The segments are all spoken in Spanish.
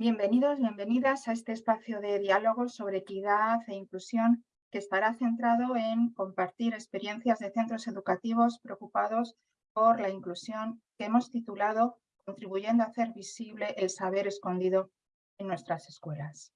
Bienvenidos, bienvenidas a este espacio de diálogo sobre equidad e inclusión que estará centrado en compartir experiencias de centros educativos preocupados por la inclusión que hemos titulado Contribuyendo a hacer visible el saber escondido en nuestras escuelas.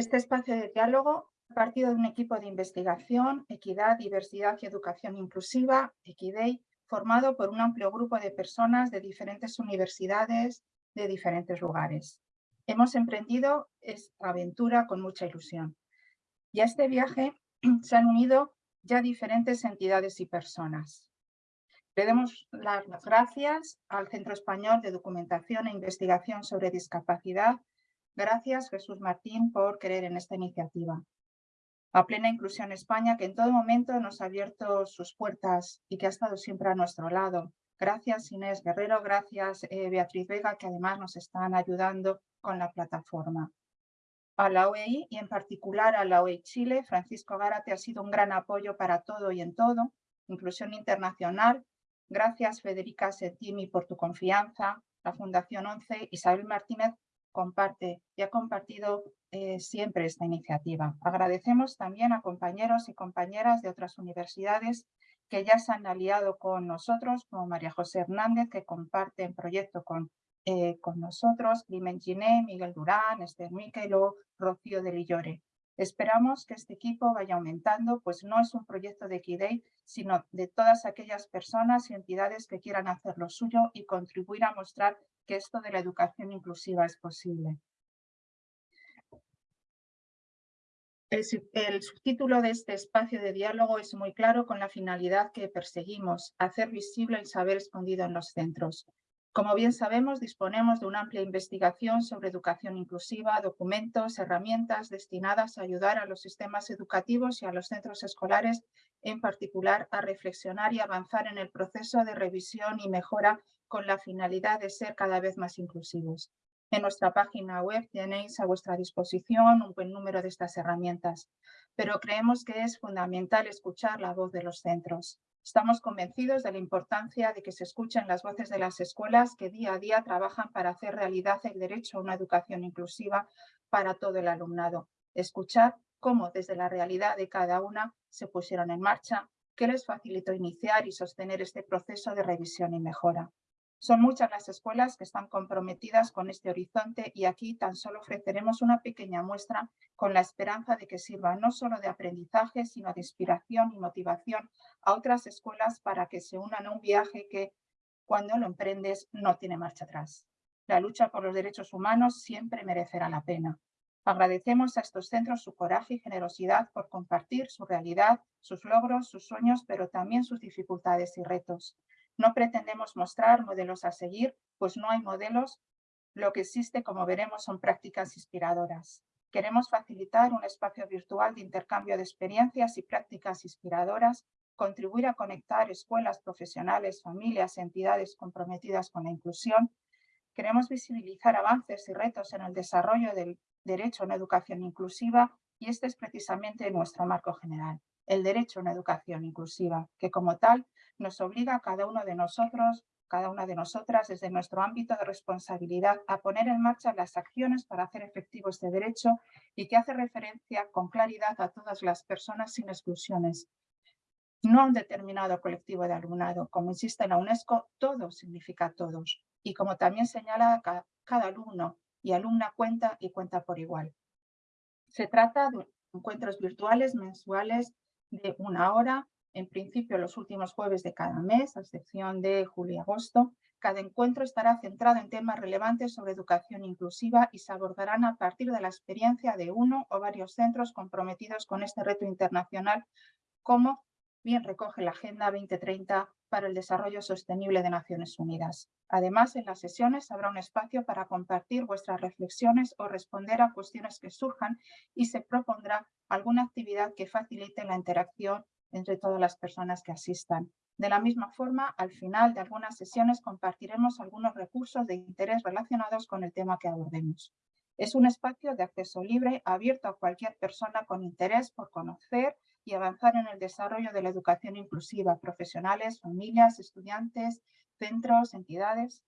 Este espacio de diálogo ha partido de un equipo de investigación, equidad, diversidad y educación inclusiva, Equidei, formado por un amplio grupo de personas de diferentes universidades de diferentes lugares. Hemos emprendido esta aventura con mucha ilusión. Y a este viaje se han unido ya diferentes entidades y personas. Le damos las gracias al Centro Español de Documentación e Investigación sobre Discapacidad Gracias, Jesús Martín, por creer en esta iniciativa. A Plena Inclusión España, que en todo momento nos ha abierto sus puertas y que ha estado siempre a nuestro lado. Gracias, Inés Guerrero. Gracias, eh, Beatriz Vega, que además nos están ayudando con la plataforma. A la OEI y en particular a la OEI Chile, Francisco Gárate ha sido un gran apoyo para todo y en todo. Inclusión Internacional. Gracias, Federica Settimi, por tu confianza. La Fundación 11, Isabel Martínez, comparte y ha compartido eh, siempre esta iniciativa. Agradecemos también a compañeros y compañeras de otras universidades que ya se han aliado con nosotros, como María José Hernández, que comparte el proyecto con, eh, con nosotros, Climent Giné, Miguel Durán, Esther Miquelo, Rocío de Lillore. Esperamos que este equipo vaya aumentando, pues no es un proyecto de Equidei, sino de todas aquellas personas y entidades que quieran hacer lo suyo y contribuir a mostrar que esto de la educación inclusiva es posible. El, subtítulo de este espacio de diálogo es muy claro con la finalidad que perseguimos, hacer visible el saber escondido en los centros. Como bien sabemos, disponemos de una amplia investigación sobre educación inclusiva, documentos, herramientas destinadas a ayudar a los sistemas educativos y a los centros escolares, en particular, a reflexionar y avanzar en el proceso de revisión y mejora con la finalidad de ser cada vez más inclusivos. En nuestra página web tenéis a vuestra disposición un buen número de estas herramientas, pero creemos que es fundamental escuchar la voz de los centros. Estamos convencidos de la importancia de que se escuchen las voces de las escuelas que día a día trabajan para hacer realidad el derecho a una educación inclusiva para todo el alumnado. Escuchar cómo desde la realidad de cada una se pusieron en marcha, qué les facilitó iniciar y sostener este proceso de revisión y mejora. Son muchas las escuelas que están comprometidas con este horizonte y aquí tan solo ofreceremos una pequeña muestra con la esperanza de que sirva no solo de aprendizaje, sino de inspiración y motivación a otras escuelas para que se unan a un viaje que, cuando lo emprendes, no tiene marcha atrás. La lucha por los derechos humanos siempre merecerá la pena. Agradecemos a estos centros su coraje y generosidad por compartir su realidad, sus logros, sus sueños, pero también sus dificultades y retos. No pretendemos mostrar modelos a seguir, pues no hay modelos. Lo que existe, como veremos, son prácticas inspiradoras. Queremos facilitar un espacio virtual de intercambio de experiencias y prácticas inspiradoras, contribuir a conectar escuelas, profesionales, familias, entidades comprometidas con la inclusión. Queremos visibilizar avances y retos en el desarrollo del derecho a una educación inclusiva y este es precisamente nuestro marco general, el derecho a una educación inclusiva, que como tal nos obliga a cada uno de nosotros, cada una de nosotras, desde nuestro ámbito de responsabilidad, a poner en marcha las acciones para hacer efectivo este derecho y que hace referencia con claridad a todas las personas sin exclusiones, no a un determinado colectivo de alumnado. Como insiste la UNESCO, todo significa todos. Y como también señala, cada alumno y alumna cuenta y cuenta por igual. Se trata de encuentros virtuales mensuales de una hora en principio los últimos jueves de cada mes, a excepción de julio y agosto. Cada encuentro estará centrado en temas relevantes sobre educación inclusiva y se abordarán a partir de la experiencia de uno o varios centros comprometidos con este reto internacional, como bien recoge la Agenda 2030 para el Desarrollo Sostenible de Naciones Unidas. Además, en las sesiones habrá un espacio para compartir vuestras reflexiones o responder a cuestiones que surjan y se propondrá alguna actividad que facilite la interacción entre todas las personas que asistan. De la misma forma, al final de algunas sesiones compartiremos algunos recursos de interés relacionados con el tema que abordemos. Es un espacio de acceso libre, abierto a cualquier persona con interés por conocer y avanzar en el desarrollo de la educación inclusiva, profesionales, familias, estudiantes, centros, entidades.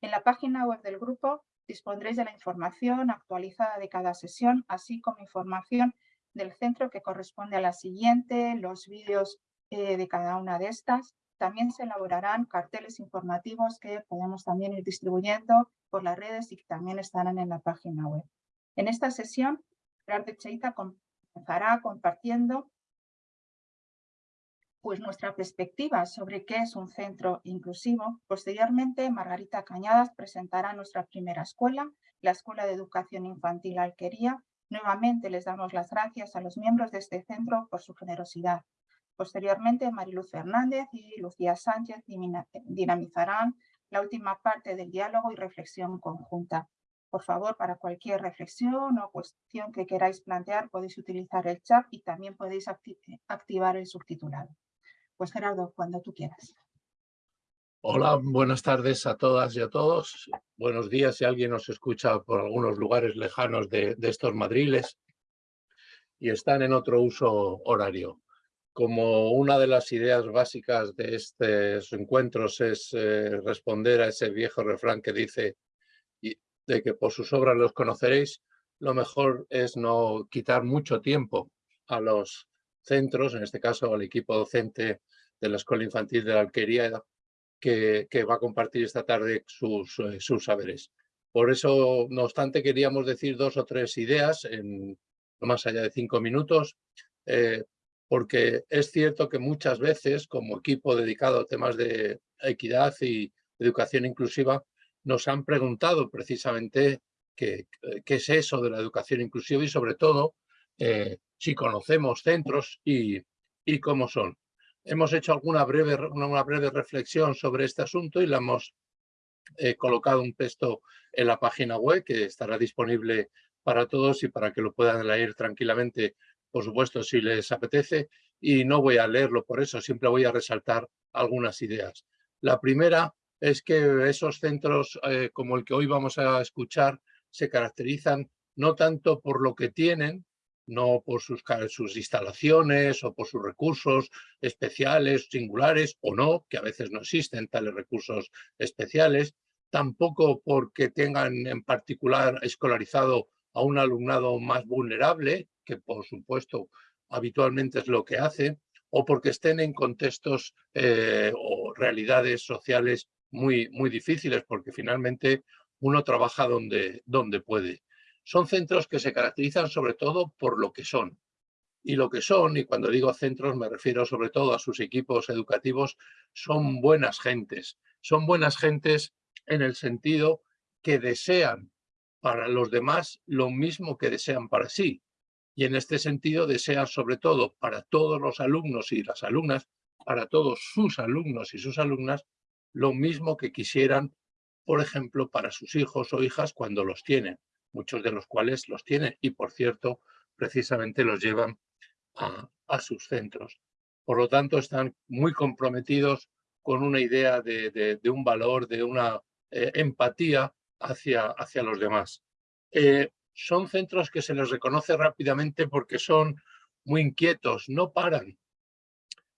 En la página web del grupo dispondréis de la información actualizada de cada sesión, así como información del centro que corresponde a la siguiente, los vídeos eh, de cada una de estas. También se elaborarán carteles informativos que podemos también ir distribuyendo por las redes y que también estarán en la página web. En esta sesión, de Cheita comenzará compartiendo pues nuestra perspectiva sobre qué es un centro inclusivo. Posteriormente, Margarita Cañadas presentará nuestra primera escuela, la Escuela de Educación Infantil Alquería. Nuevamente les damos las gracias a los miembros de este centro por su generosidad. Posteriormente, Mariluz Fernández y Lucía Sánchez dinamizarán la última parte del diálogo y reflexión conjunta. Por favor, para cualquier reflexión o cuestión que queráis plantear, podéis utilizar el chat y también podéis activar el subtitulado. Pues Gerardo, cuando tú quieras. Hola, buenas tardes a todas y a todos. Buenos días si alguien nos escucha por algunos lugares lejanos de, estos madriles y están en otro uso horario. Como una de las ideas básicas de estos encuentros es eh, responder a ese viejo refrán que dice de que por sus obras los conoceréis, lo mejor es no quitar mucho tiempo a los centros, en este caso al equipo docente de la Escuela Infantil de la Alquería, que, va a compartir esta tarde sus, eh, sus, saberes. Por eso, no obstante, queríamos decir dos o tres ideas en más allá de cinco minutos, eh, porque es cierto que muchas veces, como equipo dedicado a temas de equidad y educación inclusiva, nos han preguntado precisamente qué, qué es eso de la educación inclusiva y sobre todo eh, si conocemos centros y, cómo son. Hemos hecho alguna breve, una breve reflexión sobre este asunto y le hemos eh, colocado un texto en la página web que estará disponible para todos y para que lo puedan leer tranquilamente, por supuesto, si les apetece. Y no voy a leerlo por eso, siempre voy a resaltar algunas ideas. La primera es que esos centros eh, como el que hoy vamos a escuchar se caracterizan no tanto por lo que tienen, no por sus, instalaciones o por sus recursos especiales, singulares o no, que a veces no existen tales recursos especiales, tampoco porque tengan en particular escolarizado a un alumnado más vulnerable, que por supuesto habitualmente es lo que hace, o porque estén en contextos eh, o realidades sociales muy, muy difíciles, porque finalmente uno trabaja donde, donde puede. Son centros que se caracterizan sobre todo por lo que son. Y lo que son, y cuando digo centros me refiero sobre todo a sus equipos educativos, son buenas gentes. Son buenas gentes en el sentido que desean para los demás lo mismo que desean para sí. Y en este sentido desean sobre todo para todos los alumnos y las alumnas, para todos sus alumnos y sus alumnas, lo mismo que quisieran, por ejemplo, para sus hijos o hijas cuando los tienen muchos de los cuales los tienen y, por cierto, precisamente los llevan a, sus centros. Por lo tanto, están muy comprometidos con una idea de, un valor, de una eh, empatía hacia, hacia los demás. Eh, son centros que se les reconoce rápidamente porque son muy inquietos, no paran.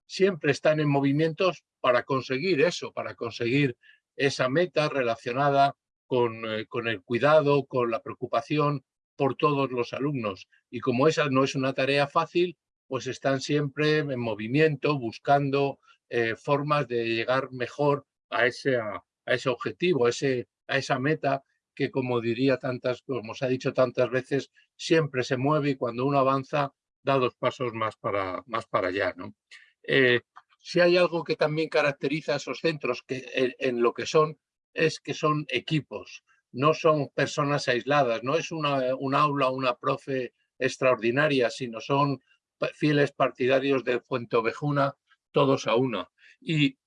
Siempre están en movimientos para conseguir eso, para conseguir esa meta relacionada eh, con, el cuidado, con la preocupación por todos los alumnos. Y como esa no es una tarea fácil, pues están siempre en movimiento, buscando eh, formas de llegar mejor a ese, a, ese objetivo, a, ese, a esa meta que como diría tantas, como se ha dicho tantas veces, siempre se mueve y cuando uno avanza da dos pasos más para, más para allá. ¿no? Eh, si hay algo que también caracteriza a esos centros que en lo que son es que son equipos, no son personas aisladas, no es una, un aula, una profe extraordinaria, sino son fieles partidarios de Ovejuna, todos a una. Y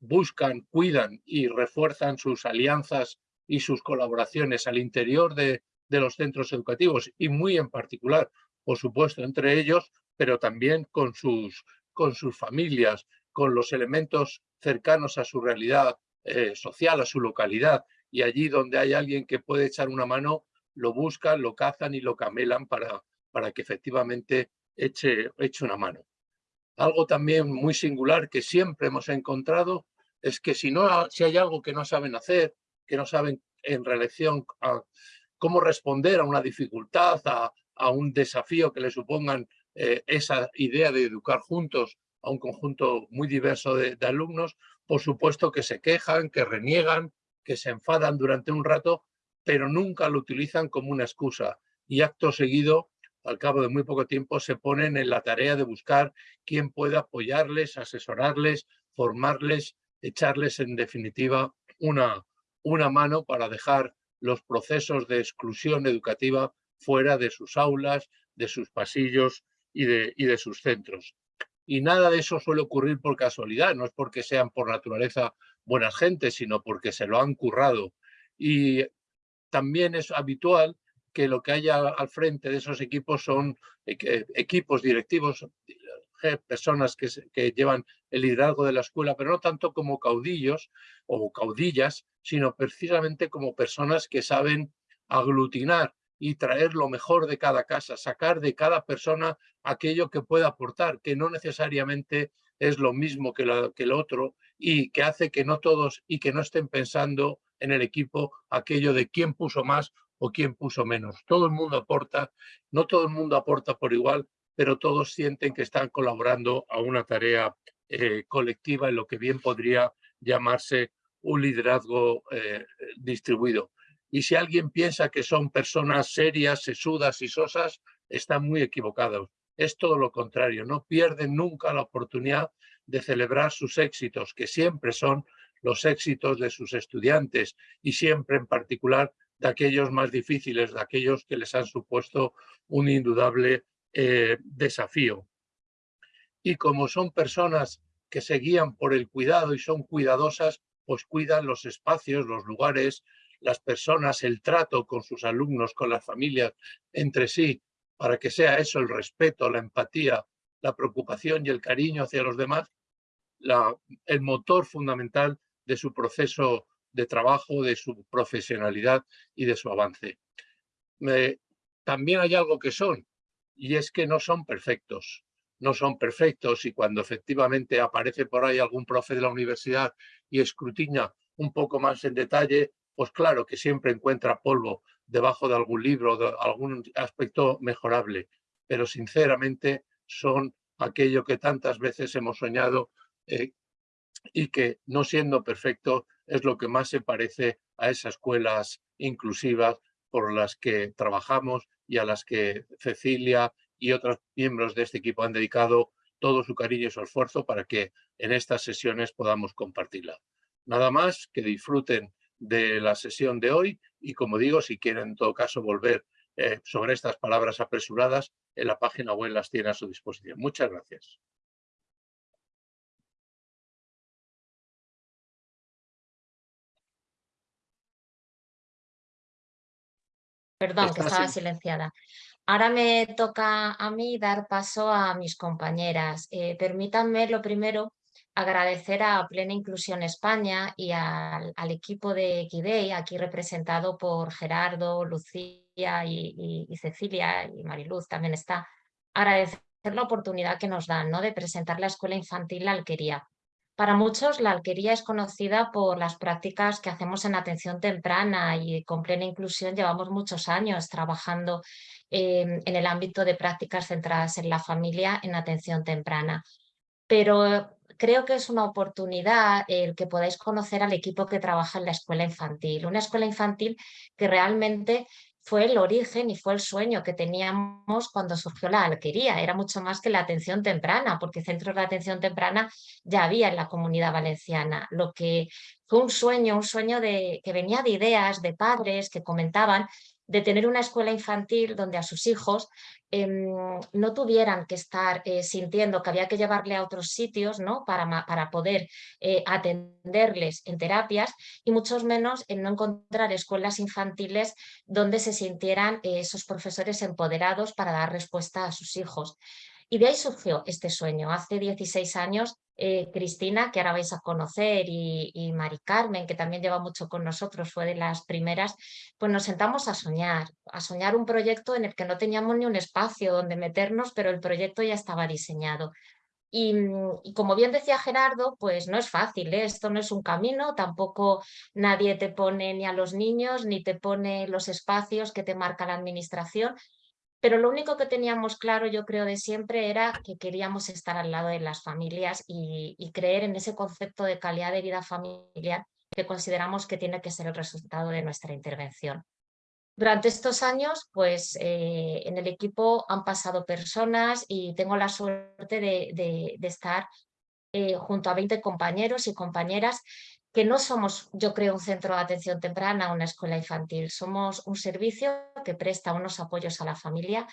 buscan, cuidan y refuerzan sus alianzas y sus colaboraciones al interior de, de los centros educativos y muy en particular, por supuesto, entre ellos, pero también con sus, con sus familias, con los elementos cercanos a su realidad eh, social a su localidad y allí donde hay alguien que puede echar una mano, lo buscan, lo cazan y lo camelan para, para que efectivamente eche, eche una mano. Algo también muy singular que siempre hemos encontrado es que si, no, si hay algo que no saben hacer, que no saben en relación a cómo responder a una dificultad, a, un desafío que le supongan eh, esa idea de educar juntos a un conjunto muy diverso de alumnos, por supuesto que se quejan, que reniegan, que se enfadan durante un rato, pero nunca lo utilizan como una excusa. Y acto seguido, al cabo de muy poco tiempo, se ponen en la tarea de buscar quién pueda apoyarles, asesorarles, formarles, echarles en definitiva una, una mano para dejar los procesos de exclusión educativa fuera de sus aulas, de sus pasillos y de, y de sus centros. Y nada de eso suele ocurrir por casualidad, no es porque sean por naturaleza buenas gentes, sino porque se lo han currado. Y también es habitual que lo que haya al frente de esos equipos son equipos directivos, personas que, que, llevan el liderazgo de la escuela, pero no tanto como caudillos o caudillas, sino precisamente como personas que saben aglutinar y traer lo mejor de cada casa, sacar de cada persona aquello que pueda aportar, que no necesariamente es lo mismo que, que el otro y que hace que no todos y que no estén pensando en el equipo aquello de quién puso más o quién puso menos. Todo el mundo aporta, no todo el mundo aporta por igual, pero todos sienten que están colaborando a una tarea eh, colectiva en lo que bien podría llamarse un liderazgo eh, distribuido. Y si alguien piensa que son personas serias, sesudas y sosas, están muy equivocados. Es todo lo contrario, no pierden nunca la oportunidad de celebrar sus éxitos, que siempre son los éxitos de sus estudiantes y siempre en particular de aquellos más difíciles, de aquellos que les han supuesto un indudable eh, desafío. Y como son personas que se guían por el cuidado y son cuidadosas, pues cuidan los espacios, los lugares, las personas, el trato con sus alumnos, con las familias, entre sí, para que sea eso el respeto, la empatía, la preocupación y el cariño hacia los demás, el motor fundamental de su proceso de trabajo, de su profesionalidad y de su avance. también hay algo que son, y es que no son perfectos. No son perfectos y cuando efectivamente aparece por ahí algún profe de la universidad y escrutina un poco más en detalle, pues claro que siempre encuentra polvo debajo de algún libro, de algún aspecto mejorable, pero sinceramente son aquello que tantas veces hemos soñado eh, y que no siendo perfecto es lo que más se parece a esas escuelas inclusivas por las que trabajamos y a las que Cecilia y otros miembros de este equipo han dedicado todo su cariño y su esfuerzo para que en estas sesiones podamos compartirla. Nada más, que disfruten de la sesión de hoy y como digo, si quieren en todo caso volver eh, sobre estas palabras apresuradas, en la página web las tiene a su disposición. Muchas gracias. Perdón, que estaba silenciada. Ahora me toca a mí dar paso a mis compañeras. Eh, permítanme lo primero agradecer a Plena Inclusión España y al, equipo de Equidei, aquí representado por Gerardo, Lucía y, Cecilia, y Mariluz también está, agradecer la oportunidad que nos dan ¿no? de presentar la escuela infantil La Alquería. Para muchos, la alquería es conocida por las prácticas que hacemos en atención temprana y con plena inclusión llevamos muchos años trabajando eh, en el ámbito de prácticas centradas en la familia en atención temprana. Pero creo que es una oportunidad el que podáis conocer al equipo que trabaja en la escuela infantil. Una escuela infantil que realmente fue el origen y fue el sueño que teníamos cuando surgió la alquería. Era mucho más que la atención temprana, porque centros de atención temprana ya había en la comunidad valenciana. Lo que fue un sueño, un sueño de, que venía de ideas de padres que comentaban de tener una escuela infantil donde a sus hijos em, no tuvieran que estar eh, sintiendo que había que llevarle a otros sitios ¿no? para, para poder eh, atenderles en terapias y mucho menos en no encontrar escuelas infantiles donde se sintieran eh, esos profesores empoderados para dar respuesta a sus hijos. Y de ahí surgió este sueño. Hace 16 años eh, Cristina, que ahora vais a conocer, y, y, Mari Carmen, que también lleva mucho con nosotros, fue de las primeras, pues nos sentamos a soñar, a soñar un proyecto en el que no teníamos ni un espacio donde meternos, pero el proyecto ya estaba diseñado. Y, como bien decía Gerardo, pues no es fácil, ¿eh? esto no es un camino, tampoco nadie te pone ni a los niños, ni te pone los espacios que te marca la administración, pero lo único que teníamos claro, yo creo, de siempre era que queríamos estar al lado de las familias y, creer en ese concepto de calidad de vida familiar que consideramos que tiene que ser el resultado de nuestra intervención. Durante estos años, pues eh, en el equipo han pasado personas y tengo la suerte de, estar eh, junto a 20 compañeros y compañeras que no somos, yo creo, un centro de atención temprana, una escuela infantil, somos un servicio que presta unos apoyos a la familia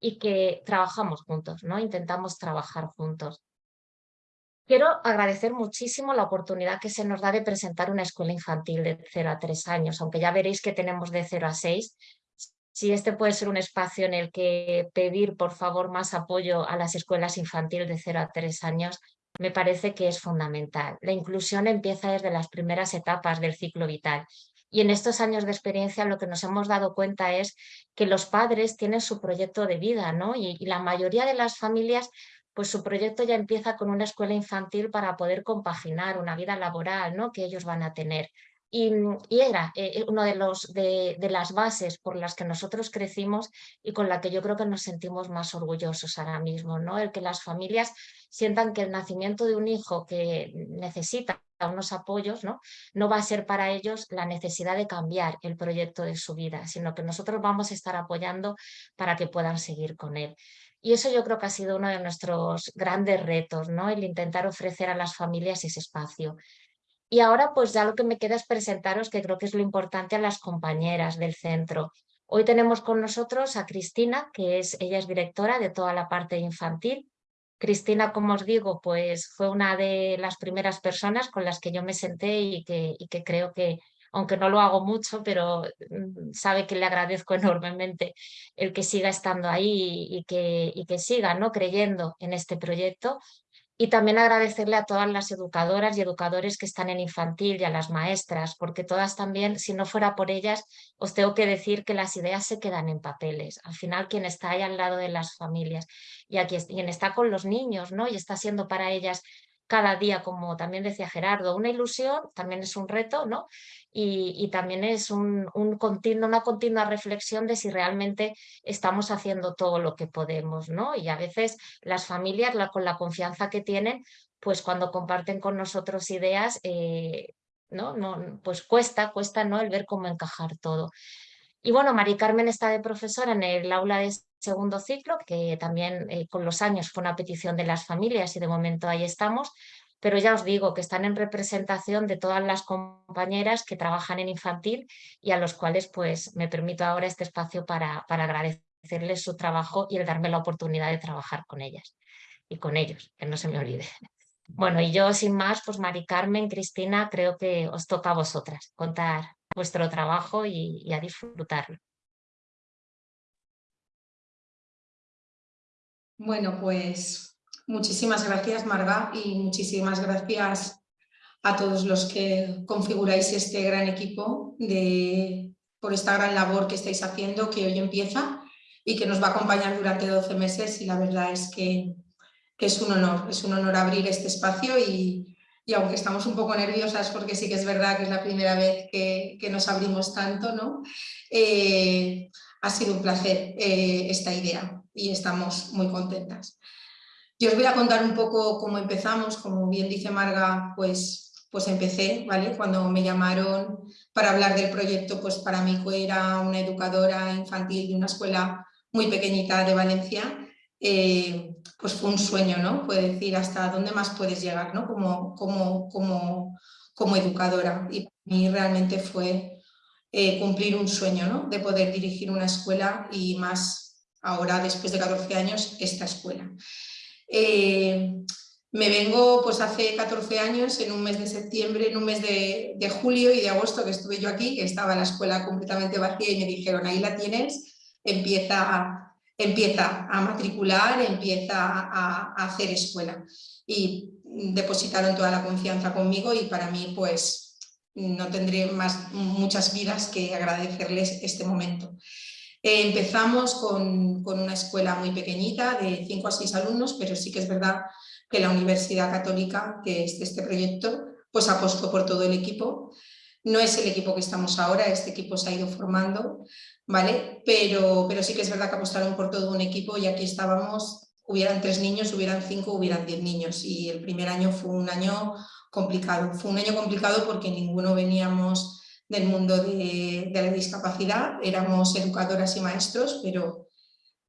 y que trabajamos juntos, ¿no? intentamos trabajar juntos. Quiero agradecer muchísimo la oportunidad que se nos da de presentar una escuela infantil de 0 a 3 años, aunque ya veréis que tenemos de 0 a 6. Si este puede ser un espacio en el que pedir, por favor, más apoyo a las escuelas infantiles de 0 a 3 años, me parece que es fundamental. La inclusión empieza desde las primeras etapas del ciclo vital y en estos años de experiencia lo que nos hemos dado cuenta es que los padres tienen su proyecto de vida ¿no? y, la mayoría de las familias pues su proyecto ya empieza con una escuela infantil para poder compaginar una vida laboral ¿no? que ellos van a tener. Y, era eh, uno de, los, de, las bases por las que nosotros crecimos y con la que yo creo que nos sentimos más orgullosos ahora mismo, ¿no? el que las familias sientan que el nacimiento de un hijo que necesita unos apoyos, ¿no? no va a ser para ellos la necesidad de cambiar el proyecto de su vida, sino que nosotros vamos a estar apoyando para que puedan seguir con él. Y eso yo creo que ha sido uno de nuestros grandes retos, ¿no? el intentar ofrecer a las familias ese espacio. Y ahora pues ya lo que me queda es presentaros, que creo que es lo importante, a las compañeras del centro. Hoy tenemos con nosotros a Cristina, que es, ella es directora de toda la parte infantil. Cristina, como os digo, pues fue una de las primeras personas con las que yo me senté y que, y que creo que, aunque no lo hago mucho, pero mm, sabe que le agradezco enormemente el que siga estando ahí y que, y que siga ¿no? creyendo en este proyecto y también agradecerle a todas las educadoras y educadores que están en infantil y a las maestras, porque todas también, si no fuera por ellas, os tengo que decir que las ideas se quedan en papeles. Al final, quien está ahí al lado de las familias y quien está con los niños ¿no? y está siendo para ellas cada día, como también decía Gerardo, una ilusión, también es un reto, ¿no? Y, también es un, un una continua reflexión de si realmente estamos haciendo todo lo que podemos, ¿no? Y a veces las familias, con la confianza que tienen, pues cuando comparten con nosotros ideas, eh, ¿no? No, pues cuesta, cuesta ¿no? el ver cómo encajar todo. Y bueno, Mari Carmen está de profesora en el aula de segundo ciclo, que también eh, con los años fue una petición de las familias y de momento ahí estamos, pero ya os digo que están en representación de todas las compañeras que trabajan en infantil y a los cuales pues me permito ahora este espacio para, para agradecerles su trabajo y el darme la oportunidad de trabajar con ellas y con ellos, que no se me olvide. Bueno, y yo sin más, pues Mari Carmen, Cristina, creo que os toca a vosotras contar vuestro trabajo y, a disfrutarlo. Bueno, pues muchísimas gracias Marga y muchísimas gracias a todos los que configuráis este gran equipo de, por esta gran labor que estáis haciendo, que hoy empieza y que nos va a acompañar durante 12 meses y la verdad es que, que es un honor, es un honor abrir este espacio y, y aunque estamos un poco nerviosas porque sí que es verdad que es la primera vez que, nos abrimos tanto, ¿no? Eh, ha sido un placer eh, esta idea y estamos muy contentas. Yo os voy a contar un poco cómo empezamos, como bien dice Marga, pues, pues empecé, ¿vale? Cuando me llamaron para hablar del proyecto, pues para mí era una educadora infantil de una escuela muy pequeñita de Valencia, eh, pues fue un sueño, ¿no? Puede decir hasta dónde más puedes llegar, ¿no? Como, como, como, como educadora. Y para mí realmente fue eh, cumplir un sueño, ¿no? De poder dirigir una escuela y más ahora, después de 14 años, esta escuela. Eh, me vengo pues hace 14 años, en un mes de septiembre, en un mes de, de, julio y de agosto que estuve yo aquí, que estaba la escuela completamente vacía y me dijeron, ahí la tienes, empieza empieza a matricular, empieza a, hacer escuela. Y depositaron toda la confianza conmigo y para mí pues no tendré más, muchas vidas que agradecerles este momento. Eh, empezamos con, con, una escuela muy pequeñita de 5 a 6 alumnos, pero sí que es verdad que la Universidad Católica, que es de este proyecto, pues apostó por todo el equipo. No es el equipo que estamos ahora, este equipo se ha ido formando, ¿vale? Pero, pero sí que es verdad que apostaron por todo un equipo y aquí estábamos, hubieran tres niños, hubieran cinco, hubieran diez niños y el primer año fue un año complicado. Fue un año complicado porque ninguno veníamos del mundo de, la discapacidad, éramos educadoras y maestros, pero,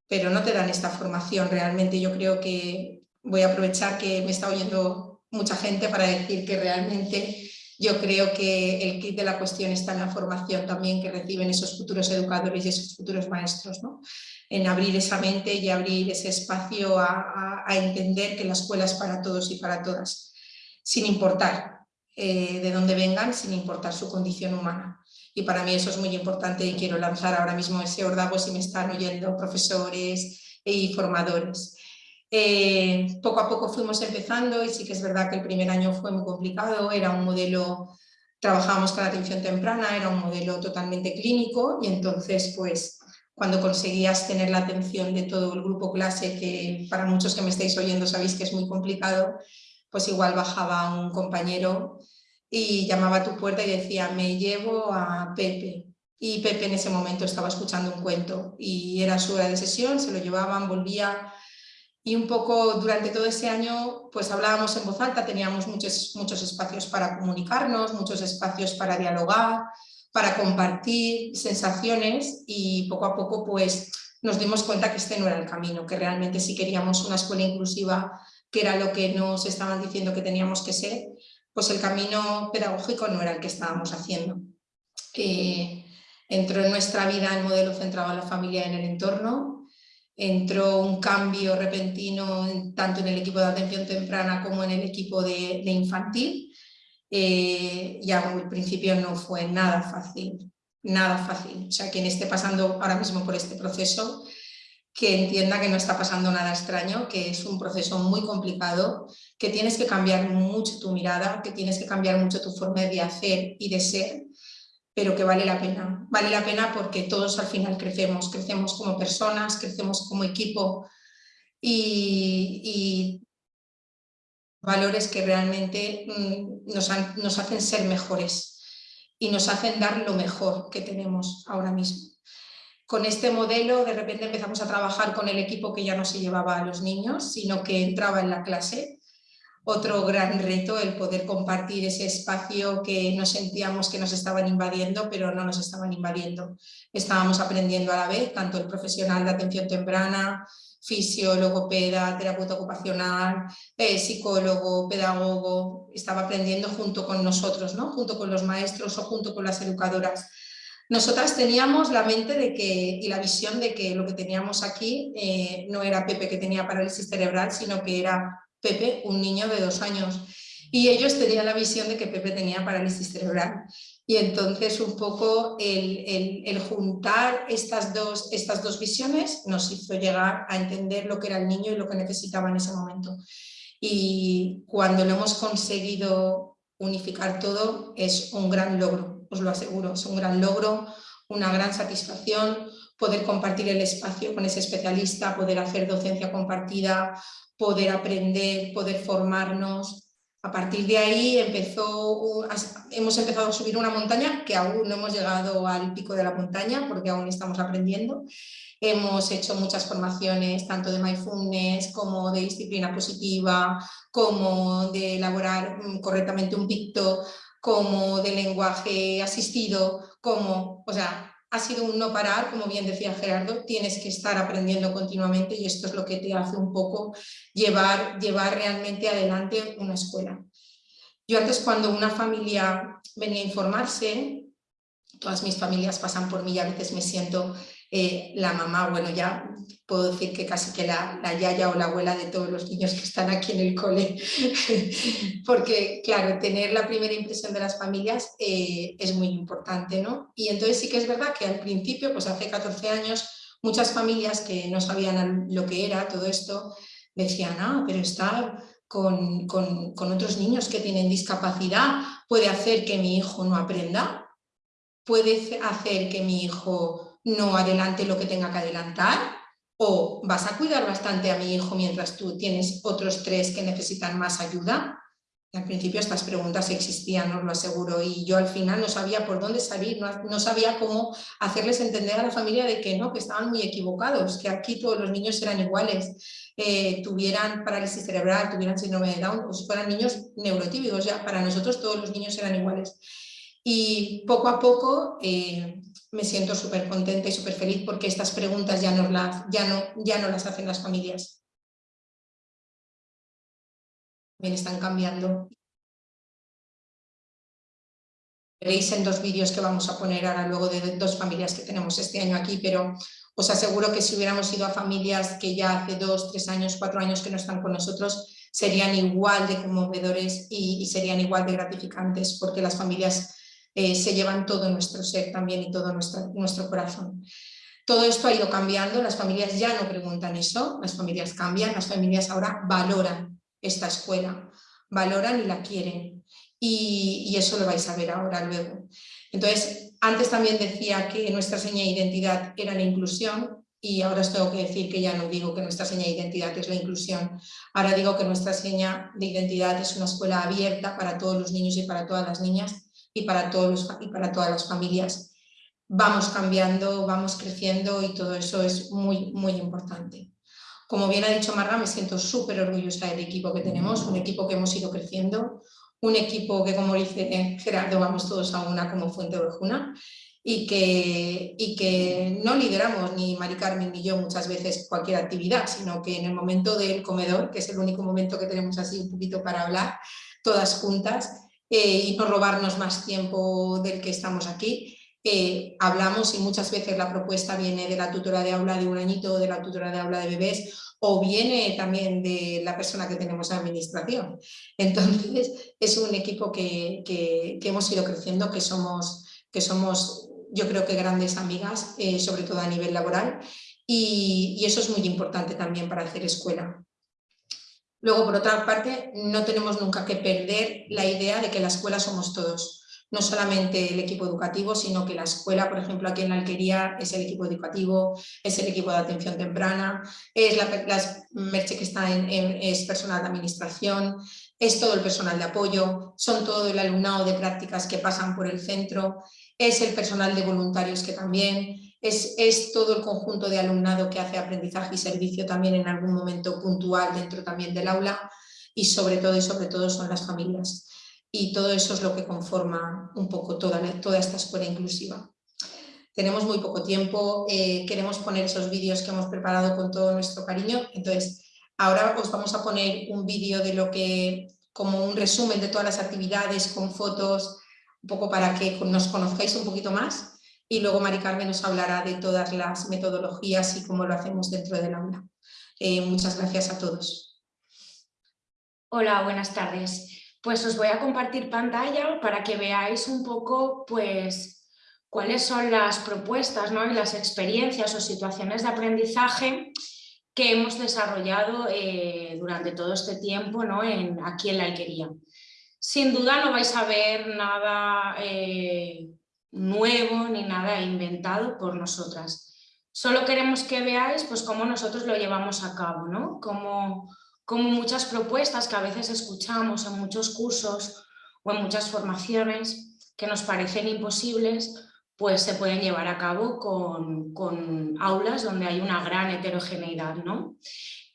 pero no te dan esta formación realmente. Yo creo que voy a aprovechar que me está oyendo mucha gente para decir que realmente yo creo que el kit de la cuestión está en la formación también que reciben esos futuros educadores y esos futuros maestros, ¿no? en abrir esa mente y abrir ese espacio a, entender que la escuela es para todos y para todas, sin importar eh, de dónde vengan, sin importar su condición humana. Y para mí eso es muy importante y quiero lanzar ahora mismo ese ordago si me están oyendo profesores y formadores. Eh, poco a poco fuimos empezando y sí que es verdad que el primer año fue muy complicado, era un modelo, trabajábamos con atención temprana, era un modelo totalmente clínico y entonces pues cuando conseguías tener la atención de todo el grupo clase, que para muchos que me estáis oyendo sabéis que es muy complicado, pues igual bajaba un compañero y llamaba a tu puerta y decía, me llevo a Pepe. Y Pepe en ese momento estaba escuchando un cuento y era su hora de sesión, se lo llevaban, volvía y un poco durante todo ese año pues hablábamos en voz alta, teníamos muchos, muchos espacios para comunicarnos, muchos espacios para dialogar, para compartir sensaciones y poco a poco pues nos dimos cuenta que este no era el camino, que realmente si queríamos una escuela inclusiva, que era lo que nos estaban diciendo que teníamos que ser, pues el camino pedagógico no era el que estábamos haciendo. Eh, entró en nuestra vida el modelo centrado en la familia y en el entorno, entró un cambio repentino tanto en el equipo de atención temprana como en el equipo de, infantil eh, y al principio no fue nada fácil, nada fácil. O sea, quien esté pasando ahora mismo por este proceso, que entienda que no está pasando nada extraño, que es un proceso muy complicado, que tienes que cambiar mucho tu mirada, que tienes que cambiar mucho tu forma de hacer y de ser pero que vale la pena. Vale la pena porque todos al final crecemos, crecemos como personas, crecemos como equipo y, valores que realmente mm, nos, nos hacen ser mejores y nos hacen dar lo mejor que tenemos ahora mismo. Con este modelo de repente empezamos a trabajar con el equipo que ya no se llevaba a los niños, sino que entraba en la clase otro gran reto el poder compartir ese espacio que nos sentíamos que nos estaban invadiendo, pero no nos estaban invadiendo. Estábamos aprendiendo a la vez, tanto el profesional de atención temprana, fisiólogo, peda, terapeuta ocupacional, eh, psicólogo, pedagogo, estaba aprendiendo junto con nosotros, ¿no? junto con los maestros o junto con las educadoras. Nosotras teníamos la mente de que, y la visión de que lo que teníamos aquí eh, no era Pepe que tenía parálisis cerebral, sino que era Pepe, un niño de dos años. Y ellos tenían la visión de que Pepe tenía parálisis cerebral. Y entonces un poco el, juntar estas dos, estas dos visiones nos hizo llegar a entender lo que era el niño y lo que necesitaba en ese momento. Y cuando lo hemos conseguido unificar todo es un gran logro, os lo aseguro, es un gran logro, una gran satisfacción, poder compartir el espacio con ese especialista, poder hacer docencia compartida, poder aprender, poder formarnos. A partir de ahí empezó, hemos empezado a subir una montaña que aún no hemos llegado al pico de la montaña porque aún estamos aprendiendo. Hemos hecho muchas formaciones tanto de mindfulness como de disciplina positiva, como de elaborar mm, correctamente un picto, como de lenguaje asistido, como, o sea, ha sido un no parar, como bien decía Gerardo, tienes que estar aprendiendo continuamente y esto es lo que te hace un poco llevar, llevar realmente adelante una escuela. Yo antes cuando una familia venía a informarse, todas mis familias pasan por mí y a veces me siento eh, la mamá, bueno ya puedo decir que casi que la, la, yaya o la abuela de todos los niños que están aquí en el cole, porque claro, tener la primera impresión de las familias eh, es muy importante, ¿no? Y entonces sí que es verdad que al principio, pues hace 14 años, muchas familias que no sabían lo que era todo esto, decían, ah, pero está con, otros niños que tienen discapacidad puede hacer que mi hijo no aprenda, puede hacer que mi hijo no adelante lo que tenga que adelantar, o vas a cuidar bastante a mi hijo mientras tú tienes otros tres que necesitan más ayuda. al principio estas preguntas existían, os lo aseguro, y yo al final no sabía por dónde salir, no, sabía cómo hacerles entender a la familia de que no, que estaban muy equivocados, que aquí todos los niños eran iguales, eh, tuvieran parálisis cerebral, tuvieran síndrome de Down, o si fueran niños neurotípicos, ya para nosotros todos los niños eran iguales. Y poco a poco eh, me siento súper contenta y súper feliz porque estas preguntas ya no, las, ya, no, ya no las hacen las familias. También están cambiando. Veréis en dos vídeos que vamos a poner ahora luego de dos familias que tenemos este año aquí, pero os aseguro que si hubiéramos ido a familias que ya hace dos, tres años, cuatro años que no están con nosotros, serían igual de conmovedores y, y serían igual de gratificantes porque las familias eh, se llevan todo nuestro ser también y todo nuestro, nuestro corazón. Todo esto ha ido cambiando, las familias ya no preguntan eso, las familias cambian, las familias ahora valoran esta escuela, valoran y la quieren. Y, eso lo vais a ver ahora luego. Entonces, antes también decía que nuestra seña de identidad era la inclusión y ahora os tengo que decir que ya no digo que nuestra seña de identidad es la inclusión, ahora digo que nuestra seña de identidad es una escuela abierta para todos los niños y para todas las niñas y para, todos y para todas las familias. Vamos cambiando, vamos creciendo y todo eso es muy, muy importante. Como bien ha dicho Marga, me siento súper orgullosa del equipo que tenemos, un equipo que hemos ido creciendo, un equipo que, como dice Gerardo, vamos todos a una como Fuente Ovejuna y que, y que no lideramos ni Mari Carmen ni yo muchas veces cualquier actividad, sino que en el momento del comedor, que es el único momento que tenemos así un poquito para hablar, todas juntas, eh, y no robarnos más tiempo del que estamos aquí. Eh, hablamos y muchas veces la propuesta viene de la tutora de aula de un añito o de la tutora de aula de bebés o viene también de la persona que tenemos en administración. Entonces es un equipo que, que, hemos ido creciendo, que somos, que somos yo creo que grandes amigas, eh, sobre todo a nivel laboral y eso es muy importante también para hacer escuela. Luego, por otra parte, no tenemos nunca que perder la idea de que la escuela somos todos. No solamente el equipo educativo, sino que la escuela, por ejemplo, aquí en la Alquería, es el equipo educativo, es el equipo de atención temprana, es la, Merche que está en, es personal de administración, es todo el personal de apoyo, son todo el alumnado de prácticas que pasan por el centro, es el personal de voluntarios que también, es, todo el conjunto de alumnado que hace aprendizaje y servicio también en algún momento puntual dentro también del aula y sobre todo y sobre todo son las familias. Y todo eso es lo que conforma un poco toda, toda esta escuela inclusiva. Tenemos muy poco tiempo, eh, queremos poner esos vídeos que hemos preparado con todo nuestro cariño, entonces ahora os vamos a poner un vídeo de lo que, como un resumen de todas las actividades con fotos, un poco para que nos conozcáis un poquito más y luego Mari Carmen nos hablará de todas las metodologías y cómo lo hacemos dentro del aula. Eh, muchas gracias a todos. Hola, buenas tardes. Pues os voy a compartir pantalla para que veáis un poco pues, cuáles son las propuestas ¿no? y las experiencias o situaciones de aprendizaje que hemos desarrollado eh, durante todo este tiempo ¿no? en, aquí en la alquería. Sin duda no vais a ver nada eh, nuevo ni nada inventado por nosotras. Solo queremos que veáis pues, cómo nosotros lo llevamos a cabo, ¿no? como, muchas propuestas que a veces escuchamos en muchos cursos o en muchas formaciones que nos parecen imposibles, pues se pueden llevar a cabo con, con aulas donde hay una gran heterogeneidad. ¿no?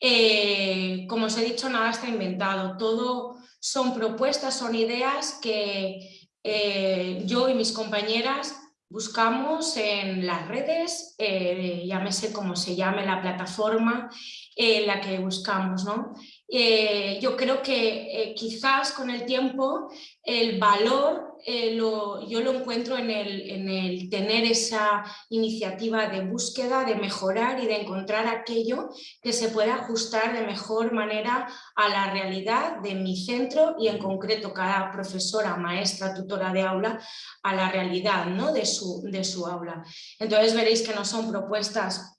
Eh, como os he dicho, nada está inventado, todo son propuestas, son ideas que eh, yo y mis compañeras buscamos en las redes, eh, llámese como se llame la plataforma en la que buscamos. ¿no? Eh, yo creo que eh, quizás con el tiempo el valor eh, yo lo encuentro en el, en el, tener esa iniciativa de búsqueda, de mejorar y de encontrar aquello que se pueda ajustar de mejor manera a la realidad de mi centro y en concreto cada profesora, maestra, tutora de aula a la realidad ¿no? de, su, de su aula. Entonces veréis que no son propuestas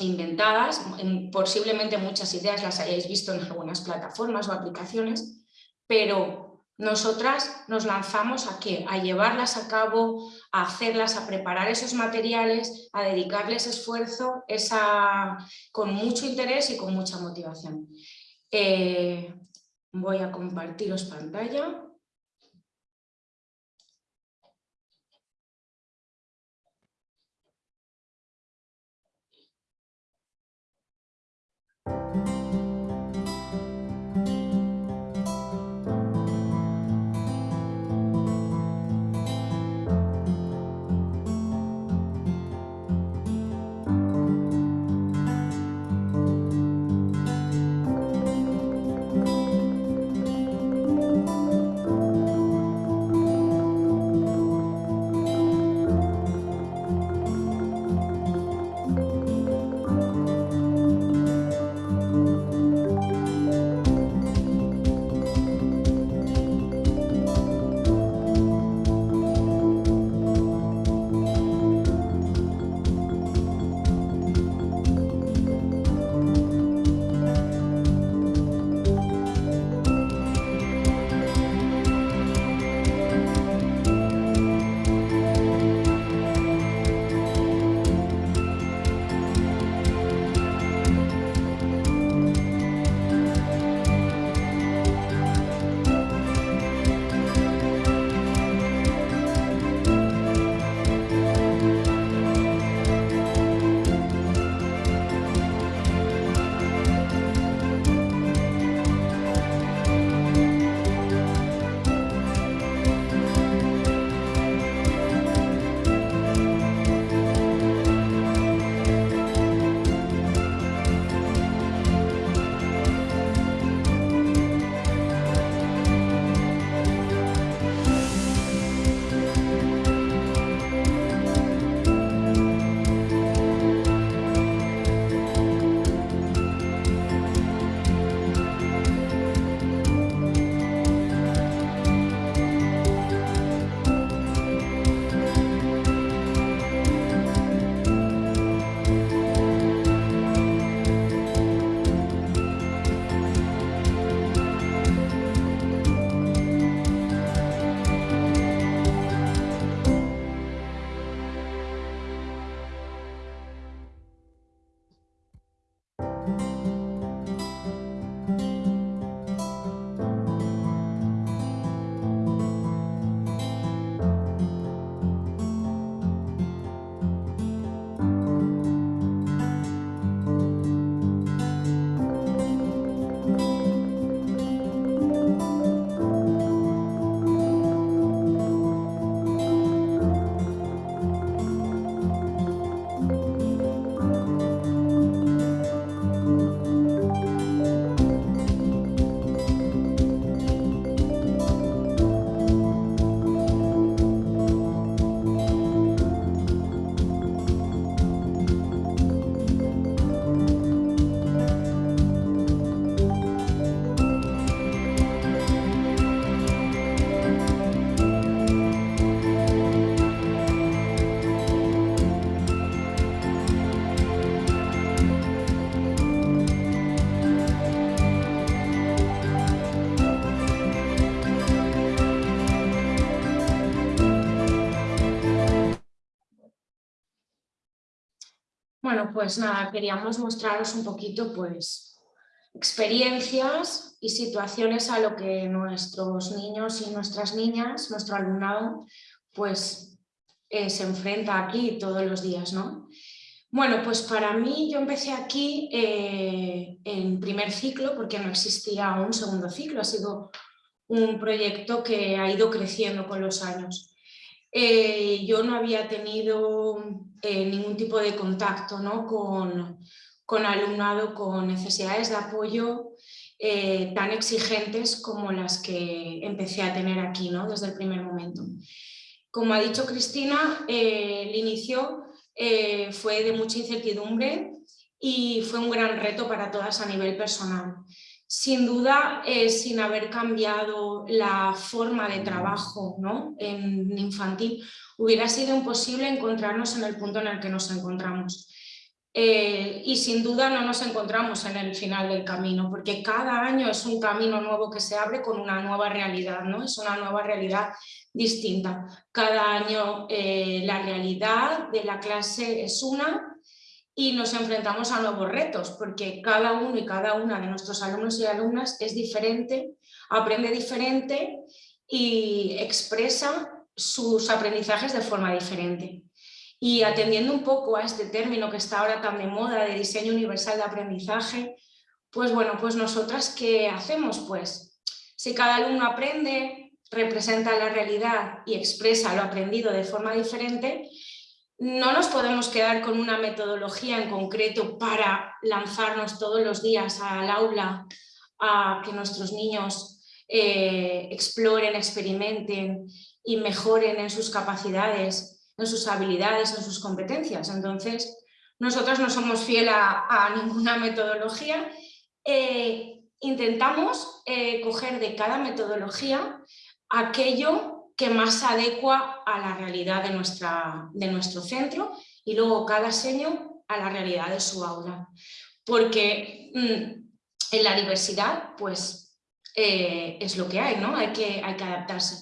inventadas, posiblemente muchas ideas las hayáis visto en algunas plataformas o aplicaciones, pero nosotras nos lanzamos a qué? A llevarlas a cabo, a hacerlas, a preparar esos materiales, a dedicarles esfuerzo esa, con mucho interés y con mucha motivación. Eh, voy a compartiros pantalla. Pues nada, queríamos mostraros un poquito pues experiencias y situaciones a lo que nuestros niños y nuestras niñas, nuestro alumnado, pues eh, se enfrenta aquí todos los días, ¿no? Bueno, pues para mí yo empecé aquí eh, en primer ciclo porque no existía un segundo ciclo, ha sido un proyecto que ha ido creciendo con los años. Eh, yo no había tenido eh, ningún tipo de contacto con, con, alumnado con necesidades de apoyo eh, tan exigentes como las que empecé a tener aquí ¿no? desde el primer momento. Como ha dicho Cristina, el inicio fue de mucha incertidumbre y fue un gran reto para todas a nivel personal. Sin duda, eh, sin haber cambiado la forma de trabajo ¿no? en infantil, hubiera sido imposible encontrarnos en el punto en el que nos encontramos. eh, y sin duda no nos encontramos en el final del camino, porque cada año es un camino nuevo que se abre con una nueva realidad, ¿no? es una nueva realidad distinta. Cada año eh, la realidad de la clase es una y nos enfrentamos a nuevos retos, porque cada uno y cada una de nuestros alumnos y alumnas es diferente, aprende diferente y expresa sus aprendizajes de forma diferente. Y atendiendo un poco a este término que está ahora tan de moda de diseño universal de aprendizaje, pues bueno, pues nosotras ¿qué hacemos? Pues si cada alumno aprende, representa la realidad y expresa lo aprendido de forma diferente, no nos podemos quedar con una metodología en concreto para lanzarnos todos los días al aula a que nuestros niños eh, exploren, experimenten y mejoren en sus capacidades en sus habilidades, en sus competencias. Entonces, nosotros no somos fieles a, ninguna metodología. Eh, intentamos eh, coger de cada metodología aquello que más adecua a la realidad de, nuestra, de nuestro centro y luego cada seño a la realidad de su aula. Porque mm, en la diversidad, pues, eh, es lo que hay, ¿no? Hay que, hay que adaptarse.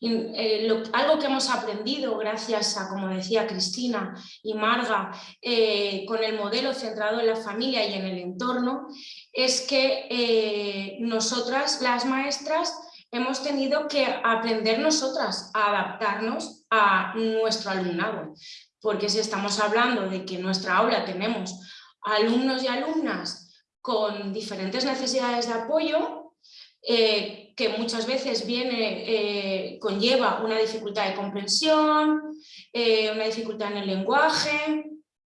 Eh, algo que hemos aprendido gracias a, como decía Cristina y Marga, eh, con el modelo centrado en la familia y en el entorno, es que nosotras, las maestras, hemos tenido que aprender nosotras a adaptarnos a nuestro alumnado. Porque si estamos hablando de que en nuestra aula tenemos alumnos y alumnas con diferentes necesidades de apoyo, que muchas veces viene, eh, conlleva una dificultad de comprensión, eh, una dificultad en el lenguaje,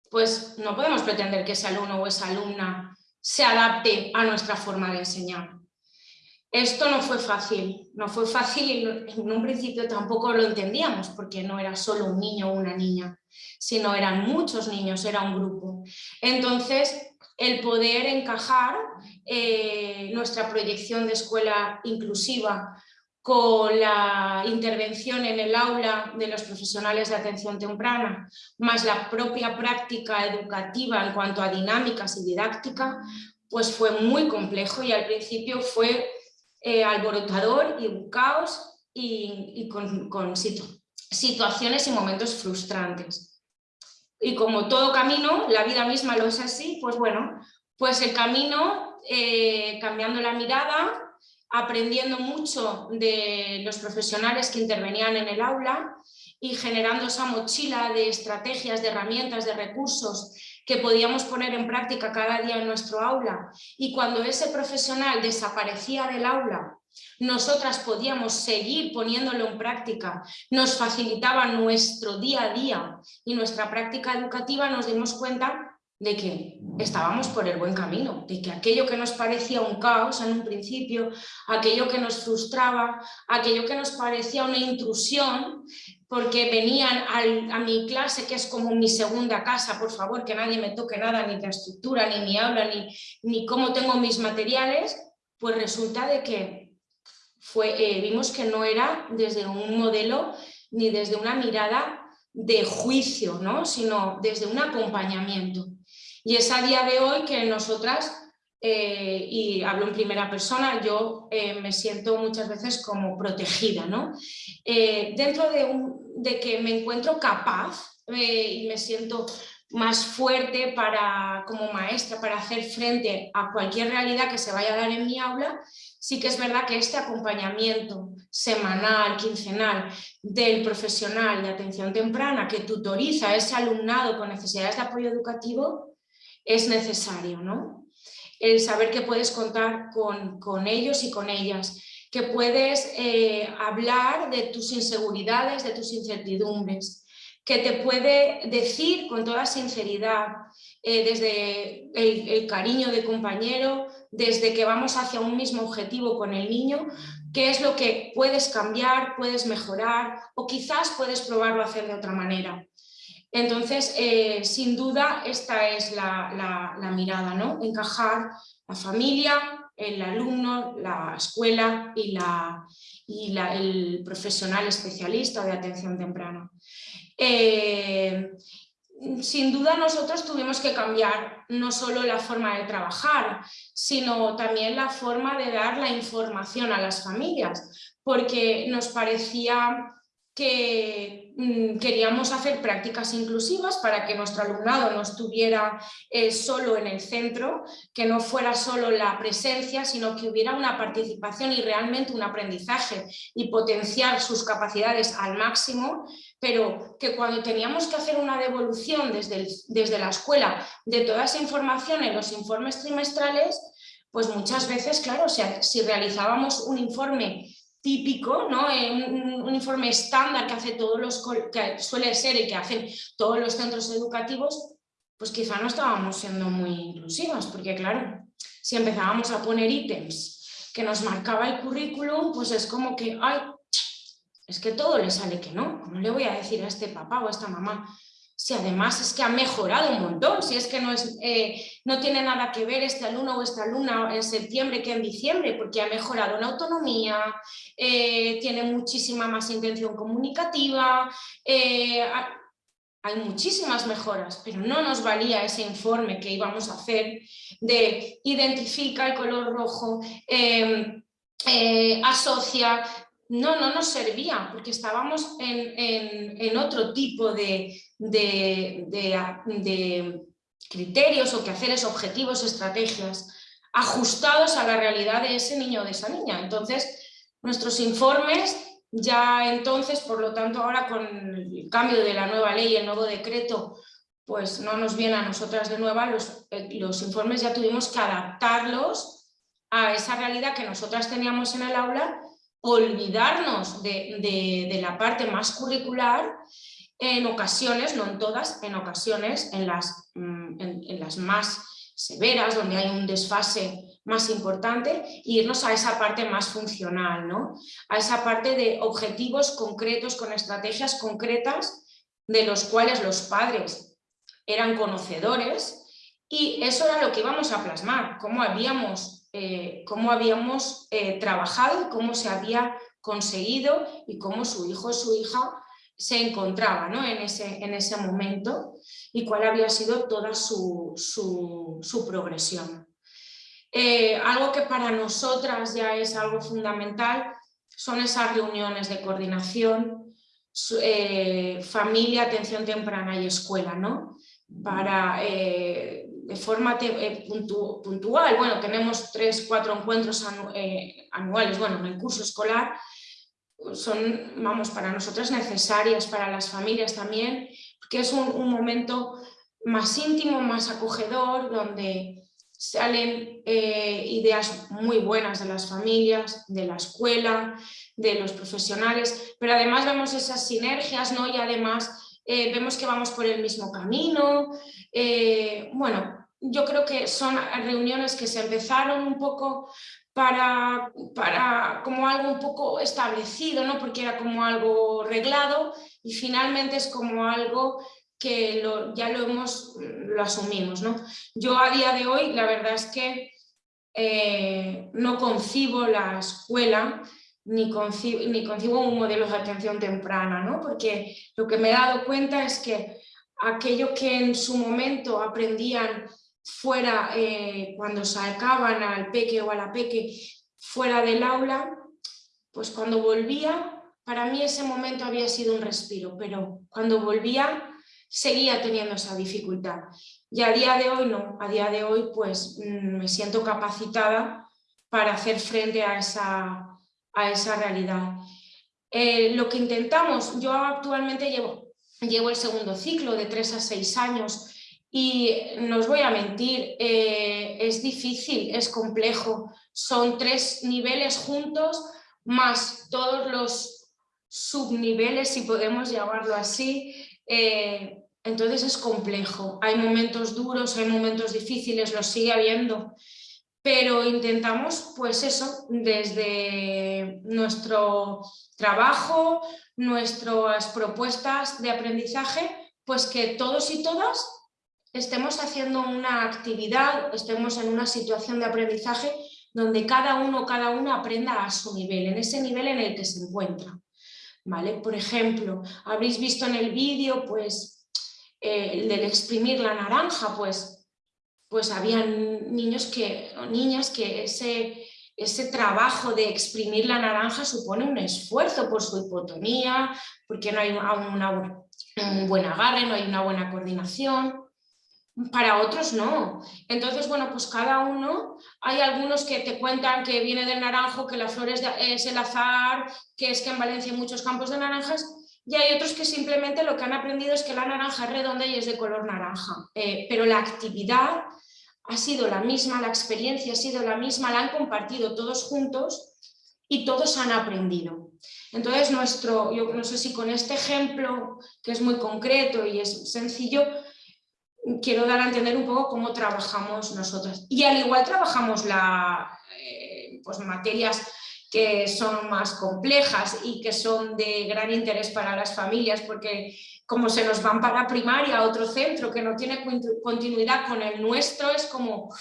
pues no podemos pretender que ese alumno o esa alumna se adapte a nuestra forma de enseñar. Esto no fue fácil, no fue fácil y en un principio tampoco lo entendíamos porque no era solo un niño o una niña, sino eran muchos niños, era un grupo. Entonces el poder encajar eh, nuestra proyección de escuela inclusiva con la intervención en el aula de los profesionales de atención temprana, más la propia práctica educativa en cuanto a dinámicas y didáctica, pues fue muy complejo y al principio fue eh, alborotador y un caos y, con, situaciones y momentos frustrantes. Y como todo camino, la vida misma lo es así, pues bueno, pues el camino, eh, cambiando la mirada, aprendiendo mucho de los profesionales que intervenían en el aula y generando esa mochila de estrategias, de herramientas, de recursos que podíamos poner en práctica cada día en nuestro aula. Y cuando ese profesional desaparecía del aula nosotras podíamos seguir poniéndolo en práctica, nos facilitaba nuestro día a día y nuestra práctica educativa nos dimos cuenta de que estábamos por el buen camino, de que aquello que nos parecía un caos en un principio, aquello que nos frustraba, aquello que nos parecía una intrusión, porque venían a mi clase, que es como mi segunda casa, por favor, que nadie me toque nada, ni la estructura, ni mi aula, ni, ni cómo tengo mis materiales, pues resulta de que eh, vimos que no era desde un modelo ni desde una mirada de juicio, ¿no? sino desde un acompañamiento. Y es a día de hoy que nosotras, eh, y hablo en primera persona, yo eh, me siento muchas veces como protegida. ¿no? dentro de, de, que me encuentro capaz y me siento más fuerte para, como maestra para hacer frente a cualquier realidad que se vaya a dar en mi aula, sí que es verdad que este acompañamiento semanal, quincenal del profesional de atención temprana que tutoriza a ese alumnado con necesidades de apoyo educativo es necesario, ¿no? El saber que puedes contar con, ellos y con ellas, que puedes eh, hablar de tus inseguridades, de tus incertidumbres, que te puede decir con toda sinceridad, eh, desde el, cariño de compañero, desde que vamos hacia un mismo objetivo con el niño, qué es lo que puedes cambiar, puedes mejorar o quizás puedes probarlo a hacer de otra manera. Entonces, eh, sin duda, esta es la, mirada, ¿no? Encajar la familia, el alumno, la escuela y, la, y el profesional especialista de atención temprana. Eh, sin duda nosotros tuvimos que cambiar no solo la forma de trabajar, sino también la forma de dar la información a las familias, porque nos parecía que mm, queríamos hacer prácticas inclusivas para que nuestro alumnado no estuviera eh, solo en el centro, que no fuera solo la presencia, sino que hubiera una participación y realmente un aprendizaje y potenciar sus capacidades al máximo, pero que cuando teníamos que hacer una devolución desde, desde la escuela de toda esa información en los informes trimestrales, pues muchas veces, claro, si realizábamos un informe típico, ¿no? Eh, un, informe estándar que, hace todos los, que suele ser y que hacen todos los centros educativos, pues quizá no estábamos siendo muy inclusivos, porque claro, si empezábamos a poner ítems que nos marcaba el currículum, pues es como que, ay, es que todo le sale que no, ¿cómo le voy a decir a este papá o a esta mamá si además es que ha mejorado un montón, si es que no, es, eh, no tiene nada que ver este alumno o esta alumna en septiembre que en diciembre, porque ha mejorado en autonomía, eh, tiene muchísima más intención comunicativa, eh, hay muchísimas mejoras, pero no nos valía ese informe que íbamos a hacer de identifica el color rojo, asocia, no, no nos servía porque estábamos en, otro tipo de, de, criterios o quehaceres, objetivos, estrategias ajustados a la realidad de ese niño o de esa niña. Entonces, nuestros informes ya entonces, por lo tanto, ahora con el cambio de la nueva ley, el nuevo decreto, pues no nos viene a nosotras de nueva, los, eh, los informes ya tuvimos que adaptarlos a esa realidad que nosotras teníamos en el aula olvidarnos de, la parte más curricular en ocasiones, no en todas, en ocasiones en las, mm, en, las más severas, donde hay un desfase más importante, irnos a esa parte más funcional, ¿no? a esa parte de objetivos concretos con estrategias concretas de los cuales los padres eran conocedores y eso era lo que íbamos a plasmar, cómo habíamos eh, cómo habíamos eh, trabajado, cómo se había conseguido y cómo su hijo o su hija se encontraba en, ese, en, ese, momento y cuál había sido toda su, progresión. Eh, algo que para nosotras ya es algo fundamental son esas reuniones de coordinación, familia, atención temprana y escuela, ¿no? para de forma eh, puntual, bueno, tenemos tres, cuatro encuentros eh, anuales, bueno, en el curso escolar, son, vamos, para nosotras necesarias, para las familias también, porque es un, momento más íntimo, más acogedor, donde salen eh, ideas muy buenas de las familias, de la escuela, de los profesionales, pero además vemos esas sinergias, ¿no? Y además vemos que vamos por el mismo camino, bueno, yo creo que son reuniones que se empezaron un poco para, para como algo un poco establecido, ¿no? porque era como algo reglado y finalmente es como algo que ya lo hemos, lo asumimos. ¿no? Yo a día de hoy la verdad es que eh, no concibo la escuela ni concibo, ni concibo un modelo de atención temprana, ¿no? porque lo que me he dado cuenta es que aquello que en su momento aprendían fuera, eh, cuando sacaban al peque o a la peque fuera del aula, pues cuando volvía, para mí ese momento había sido un respiro, pero cuando volvía seguía teniendo esa dificultad. Y a día de hoy no, a día de hoy pues mm, me siento capacitada para hacer frente a esa, a esa realidad. Eh, lo que intentamos, yo actualmente llevo, llevo el segundo ciclo de tres a seis años y no os voy a mentir, eh, es difícil, es complejo. Son tres niveles juntos, más todos los subniveles, si podemos llamarlo así. Eh, entonces es complejo. Hay momentos duros, hay momentos difíciles, los sigue habiendo. Pero intentamos, pues eso, desde nuestro trabajo, nuestras propuestas de aprendizaje, pues que todos y todas estemos haciendo una actividad, estemos en una situación de aprendizaje donde cada uno cada uno aprenda a su nivel, en ese nivel en el que se encuentra. ¿Vale? Por ejemplo, habréis visto en el vídeo pues, eh, el del exprimir la naranja, pues, pues habían niños que, o niñas que ese, ese trabajo de exprimir la naranja supone un esfuerzo por su hipotonía, porque no hay un buen agarre, no hay una buena coordinación. Para otros no. Entonces, bueno, pues cada uno, hay algunos que te cuentan que viene del naranjo, que la flor es, es el azar, que es que en Valencia hay muchos campos de naranjas, y hay otros que simplemente lo que han aprendido es que la naranja es redonda y es de color naranja. Eh, pero la actividad ha sido la misma, la experiencia ha sido la misma, la han compartido todos juntos y todos han aprendido. Entonces, nuestro, yo no sé si con este ejemplo, que es muy concreto y es sencillo, quiero dar a entender un poco cómo trabajamos nosotras. Y al igual trabajamos la, eh, pues materias que son más complejas y que son de gran interés para las familias porque como se nos van para primaria a otro centro que no tiene continuidad con el nuestro, es como,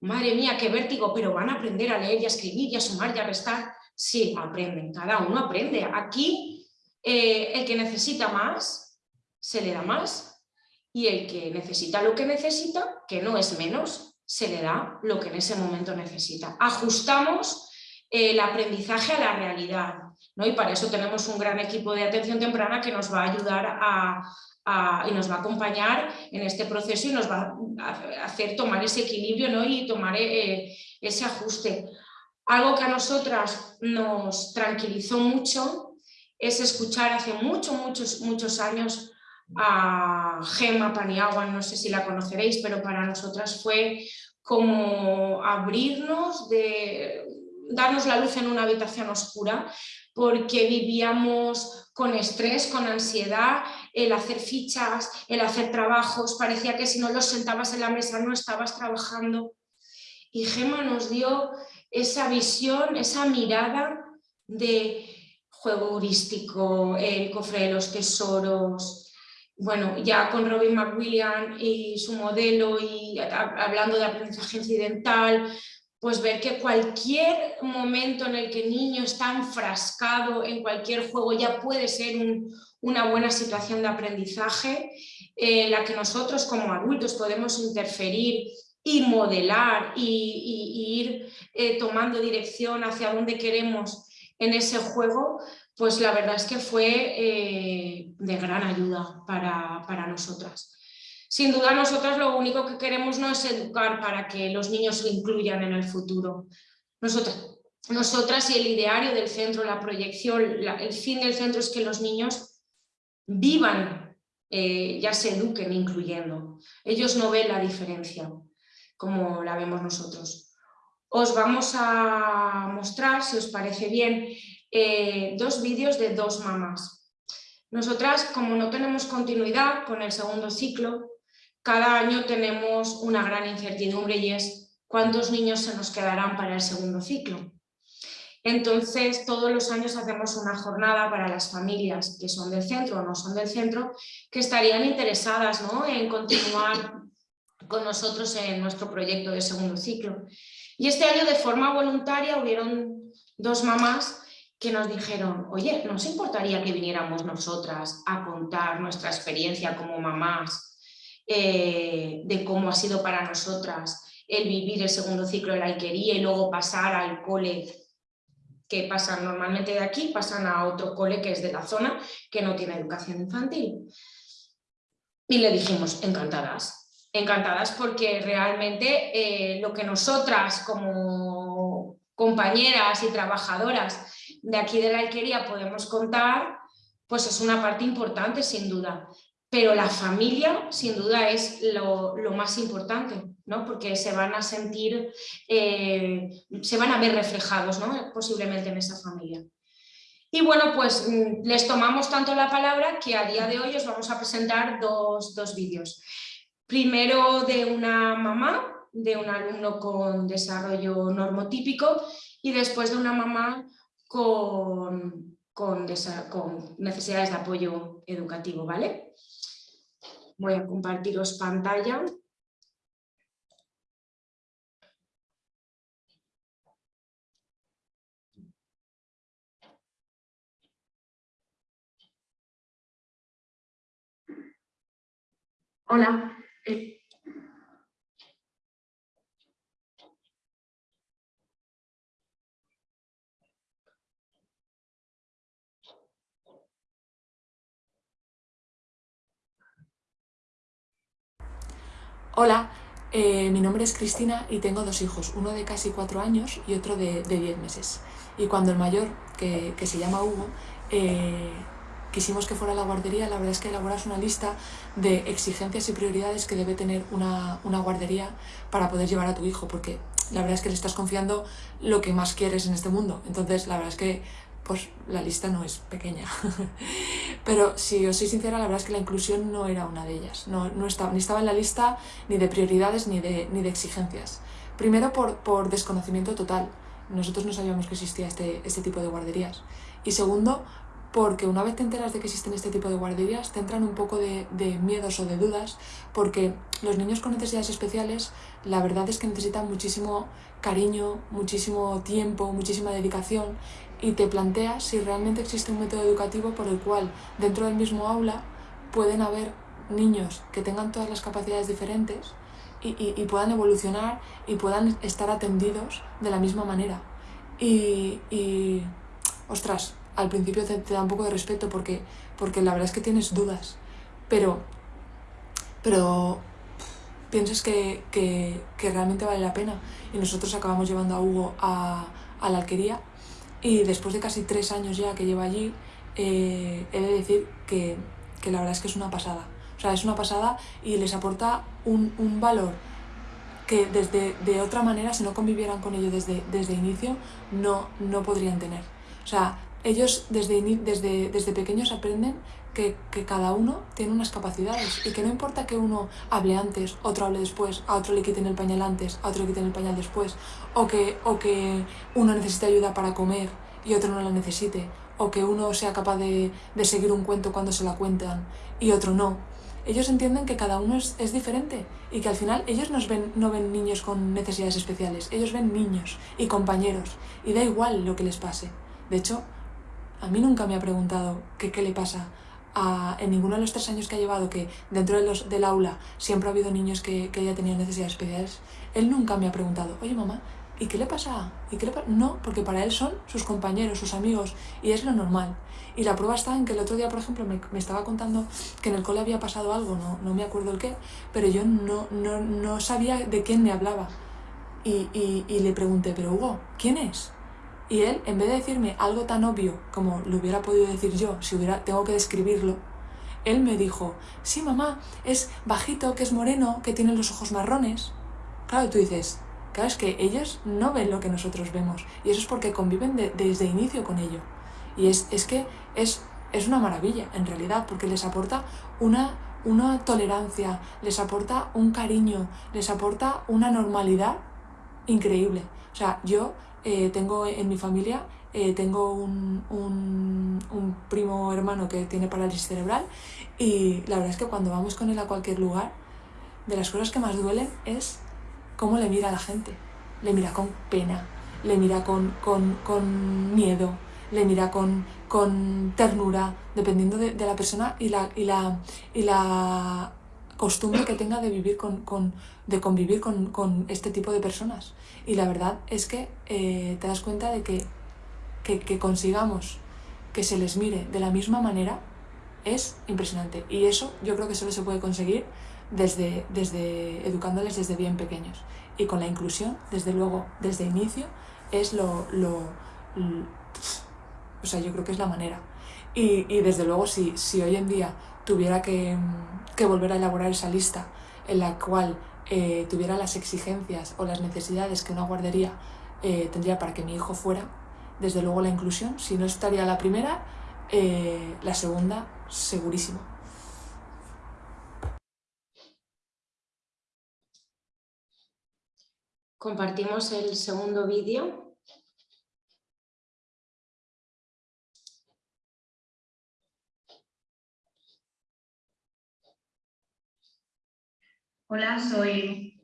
madre mía, qué vértigo, pero van a aprender a leer y a escribir y a sumar y a restar. Sí, aprenden, cada uno aprende. Aquí eh, el que necesita más, se le da más y el que necesita lo que necesita, que no es menos, se le da lo que en ese momento necesita. Ajustamos el aprendizaje a la realidad. ¿No? Y para eso tenemos un gran equipo de atención temprana que nos va a ayudar a, y nos va a acompañar en este proceso y nos va a hacer tomar ese equilibrio ¿no? y tomar eh, ese ajuste. Algo que a nosotras nos tranquilizó mucho es escuchar hace muchos, muchos, muchos años a Gemma Paniagua, no sé si la conoceréis, pero para nosotras fue como abrirnos de darnos la luz en una habitación oscura porque vivíamos con estrés, con ansiedad, el hacer fichas, el hacer trabajos, parecía que si no los sentabas en la mesa no estabas trabajando. Y Gema nos dio esa visión, esa mirada de juego heurístico, el cofre de los tesoros, bueno, ya con Robin McWilliam y su modelo y hablando de aprendizaje incidental, pues ver que cualquier momento en el que el niño está enfrascado en cualquier juego ya puede ser una buena situación de aprendizaje en la que nosotros como adultos podemos interferir y modelar y, ir eh, tomando dirección hacia donde queremos en ese juego, pues la verdad es que fue eh, de gran ayuda para, para nosotras. Sin duda nosotros lo único que queremos no es educar para que los niños se incluyan en el futuro. Nosotras, nosotras y el ideario del centro, la proyección, el fin del centro es que los niños vivan, eh, ya se eduquen incluyendo. Ellos no ven la diferencia como la vemos nosotros. Os vamos a mostrar, si os parece bien, eh, dos vídeos de dos mamás. Nosotras, como no tenemos continuidad con el segundo ciclo, cada año tenemos una gran incertidumbre y es cuántos niños se nos quedarán para el segundo ciclo. Entonces, todos los años hacemos una jornada para las familias que son del centro o no son del centro, que estarían interesadas en continuar con nosotros en nuestro proyecto de segundo ciclo. Y este año de forma voluntaria hubieron dos mamás que nos dijeron, oye, ¿nos importaría que viniéramos nosotras a contar nuestra experiencia como mamás eh, de cómo ha sido para nosotras el vivir el segundo ciclo de la alquería y luego pasar al cole que pasan normalmente de aquí, pasan a otro cole que es de la zona, que no tiene educación infantil. Y le dijimos, encantadas, encantadas porque realmente eh, lo que nosotras como compañeras y trabajadoras de aquí de la alquería podemos contar, pues es una parte importante sin duda pero la familia sin duda es lo, más importante, ¿no? porque se van a sentir, eh, se van a ver reflejados ¿no? posiblemente en esa familia. Y bueno, pues mm, les tomamos tanto la palabra que a día de hoy os vamos a presentar dos, dos vídeos. Primero de una mamá, de un alumno con desarrollo normotípico y después de una mamá con, con, con necesidades de apoyo educativo, ¿vale? Voy a compartiros pantalla. Hola. Eh, Hola, eh, mi nombre es Cristina y tengo dos hijos, uno de casi cuatro años y otro de, diez meses. Y cuando el mayor, que, se llama Hugo, eh, quisimos que fuera a la guardería, la verdad es que elaboras una lista de exigencias y prioridades que debe tener una, una guardería para poder llevar a tu hijo, porque la verdad es que le estás confiando lo que más quieres en este mundo. Entonces, la verdad es que pues la lista no es pequeña. Pero si os soy sincera, la verdad es que la inclusión no era una de ellas. No, no estaba, ni estaba en la lista ni de prioridades ni de, ni de exigencias. Primero por, por desconocimiento total. Nosotros no sabíamos que existía este, este tipo de guarderías. Y segundo, porque una vez te enteras de que existen este tipo de guarderías, te entran un poco de, de, miedos o de dudas, porque los niños con necesidades especiales, la verdad es que necesitan muchísimo cariño, muchísimo tiempo, muchísima dedicación, y te planteas si realmente existe un método educativo por el cual dentro del mismo aula pueden haber niños que tengan todas las capacidades diferentes y, y, puedan evolucionar y puedan estar atendidos de la misma manera. Y, y ostras, al principio te, da un poco de respeto porque, porque la verdad es que tienes dudas, pero, pero piensas que, que, que realmente vale la pena. Y nosotros acabamos llevando a Hugo a, a la alquería y después de casi tres años ya que lleva allí, eh, he de decir que, que, la verdad es que es una pasada. O sea, es una pasada y les aporta un, un valor que desde de otra manera, si no convivieran con ello desde, desde inicio, no, no podrían tener. O sea, ellos desde, desde, desde pequeños aprenden que, cada uno tiene unas capacidades y que no importa que uno hable antes, otro hable después, a otro le quiten el pañal antes, a otro le quiten el pañal después, o que, o que uno necesite ayuda para comer y otro no la necesite, o que uno sea capaz de, de seguir un cuento cuando se la cuentan y otro no. Ellos entienden que cada uno es, es diferente y que al final ellos nos ven, no ven niños con necesidades especiales, ellos ven niños y compañeros y da igual lo que les pase. De hecho, a mí nunca me ha preguntado qué le pasa en ninguno de los tres años que ha llevado, que dentro de los, del aula siempre ha habido niños que, que haya tenido necesidades especiales, él nunca me ha preguntado, oye mamá, ¿y qué le pasa? ¿Y qué le No, porque para él son sus compañeros, sus amigos, y es lo normal. Y la prueba está en que el otro día, por ejemplo, me, me estaba contando que en el cole había pasado algo, no, no me acuerdo el qué, pero yo no, no, no sabía de quién me hablaba. Y, y, y le pregunté, pero Hugo, ¿quién es? Y él, en vez de decirme algo tan obvio como lo hubiera podido decir yo, si hubiera, tengo que describirlo, él me dijo, sí mamá, es bajito, que es moreno, que tiene los ojos marrones. Claro, tú dices, claro, es que ellos no ven lo que nosotros vemos. Y eso es porque conviven desde inicio con ello. Y es, es que es, es una maravilla, en realidad, porque les aporta una, una tolerancia, les aporta un cariño, les aporta una normalidad increíble. O sea, yo eh, tengo en mi familia, eh, tengo un, un, un, primo hermano que tiene parálisis cerebral y la verdad es que cuando vamos con él a cualquier lugar, de las cosas que más duelen es cómo le mira a la gente. Le mira con pena, le mira con, con, con miedo, le mira con, con ternura, dependiendo de, de, la persona y la, y la, y la costumbre que tenga de vivir con, con de convivir con, con, este tipo de personas. Y la verdad es que eh, te das cuenta de que, que, consigamos que se les mire de la misma manera es impresionante. Y eso yo creo que solo se puede conseguir desde, desde educándoles desde bien pequeños. Y con la inclusión, desde luego, desde inicio, es lo, lo, lo o sea, yo creo que es la manera. Y, y desde luego, si, si hoy en día tuviera que, que volver a elaborar esa lista en la cual eh, tuviera las exigencias o las necesidades que una guardería eh, tendría para que mi hijo fuera, desde luego la inclusión, si no estaría la primera, eh, la segunda segurísimo. Compartimos el segundo vídeo. Hola, soy...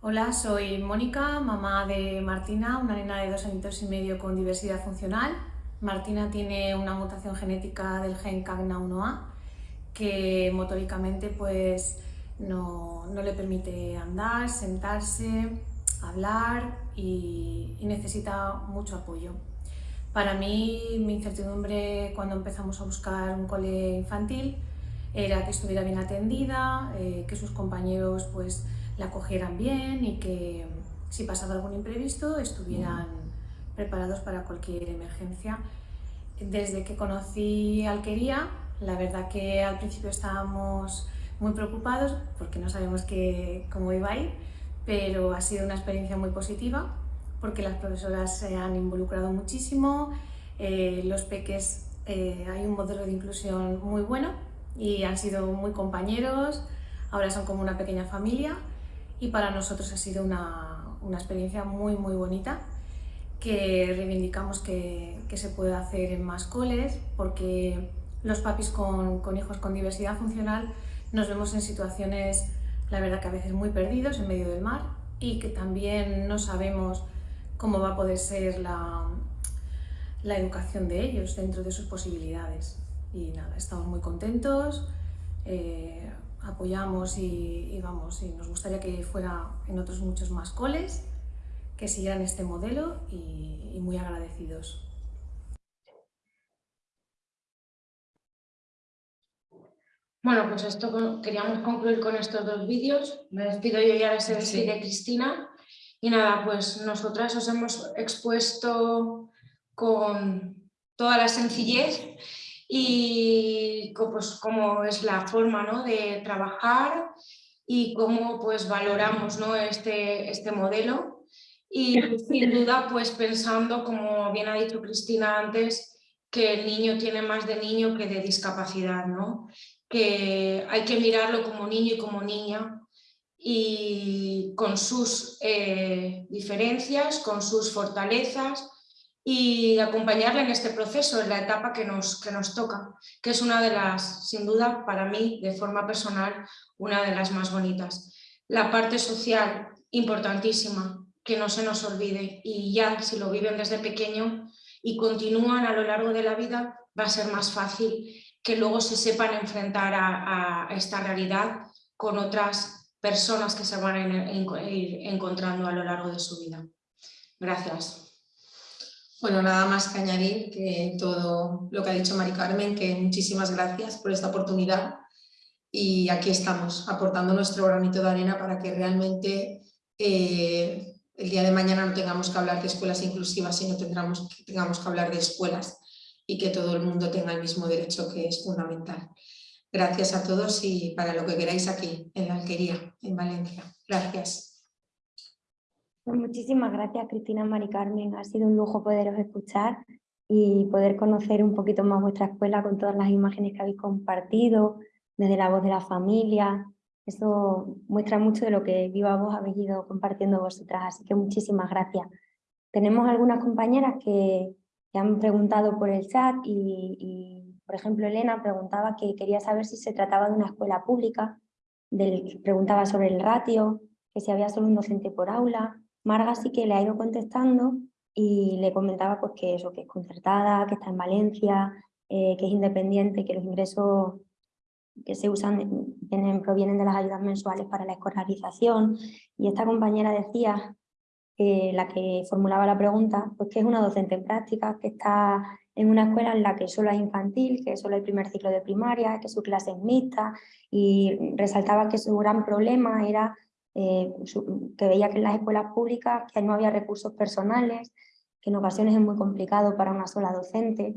Hola, soy Mónica, mamá de Martina, una nena de dos años y medio con diversidad funcional. Martina tiene una mutación genética del gen CAGNA1A que motóricamente pues, no, no le permite andar, sentarse, hablar y, necesita mucho apoyo. Para mí, mi incertidumbre cuando empezamos a buscar un cole infantil era que estuviera bien atendida, eh, que sus compañeros pues, la cogieran bien y que si pasaba algún imprevisto estuvieran preparados para cualquier emergencia. Desde que conocí Alquería, la verdad que al principio estábamos muy preocupados porque no sabemos qué, cómo iba a ir, pero ha sido una experiencia muy positiva porque las profesoras se han involucrado muchísimo, eh, los peques eh, hay un modelo de inclusión muy bueno y han sido muy compañeros, ahora son como una pequeña familia y para nosotros ha sido una, una experiencia muy muy bonita que reivindicamos que, que, se puede hacer en más coles porque los papis con, con hijos con diversidad funcional nos vemos en situaciones, la verdad que a veces muy perdidos en medio del mar y que también no sabemos cómo va a poder ser la, la educación de ellos dentro de sus posibilidades. Y nada, estamos muy contentos, eh, apoyamos y, y, vamos, y nos gustaría que fuera en otros muchos más coles, que siguieran este modelo y, y muy agradecidos. Bueno, pues esto queríamos concluir con estos dos vídeos. Me despido yo y ahora se. Cristina. Y nada, pues nosotras os hemos expuesto con toda la sencillez y pues cómo es la forma ¿no? de trabajar y cómo pues valoramos ¿no? este, este modelo y sin duda pues pensando, como bien ha dicho Cristina antes, que el niño tiene más de niño que de discapacidad, ¿no? que hay que mirarlo como niño y como niña y con sus eh, diferencias, con sus fortalezas y acompañarle en este proceso, en la etapa que nos, que nos toca, que es una de las, sin duda, para mí, de forma personal, una de las más bonitas. La parte social, importantísima, que no se nos olvide y ya si lo viven desde pequeño y continúan a lo largo de la vida, va a ser más fácil que luego se sepan enfrentar a, esta realidad con otras personas que se van a ir encontrando a lo largo de su vida. Gracias. Bueno, nada más que añadir que todo lo que ha dicho Mari Carmen, que muchísimas gracias por esta oportunidad y aquí estamos aportando nuestro granito de arena para que realmente eh, el día de mañana no tengamos que hablar de escuelas inclusivas, sino tengamos, tengamos que hablar de escuelas y que todo el mundo tenga el mismo derecho que es fundamental. Gracias a todos y para lo que queráis aquí, en la Alquería, en Valencia. Gracias. Pues muchísimas gracias Cristina Mari Carmen, ha sido un lujo poderos escuchar y poder conocer un poquito más vuestra escuela con todas las imágenes que habéis compartido, desde la voz de la familia, eso muestra mucho de lo que viva voz habéis ido compartiendo vosotras, así que muchísimas gracias. Tenemos algunas compañeras que, que han preguntado por el chat y, y, por ejemplo, Elena preguntaba que quería saber si se trataba de una escuela pública, del, preguntaba sobre el ratio, que si había solo un docente por aula. Marga sí que le ha ido contestando y le comentaba pues, que eso, que es concertada, que está en Valencia, eh, que es independiente, que los ingresos que se usan vienen, provienen de las ayudas mensuales para la escolarización. Y esta compañera decía eh, la que formulaba la pregunta, pues que es una docente en práctica, que está en una escuela en la que solo hay infantil, que solo hay primer ciclo de primaria, que su clase es mixta y resaltaba que su gran problema era eh, que veía que en las escuelas públicas que no había recursos personales, que en ocasiones es muy complicado para una sola docente.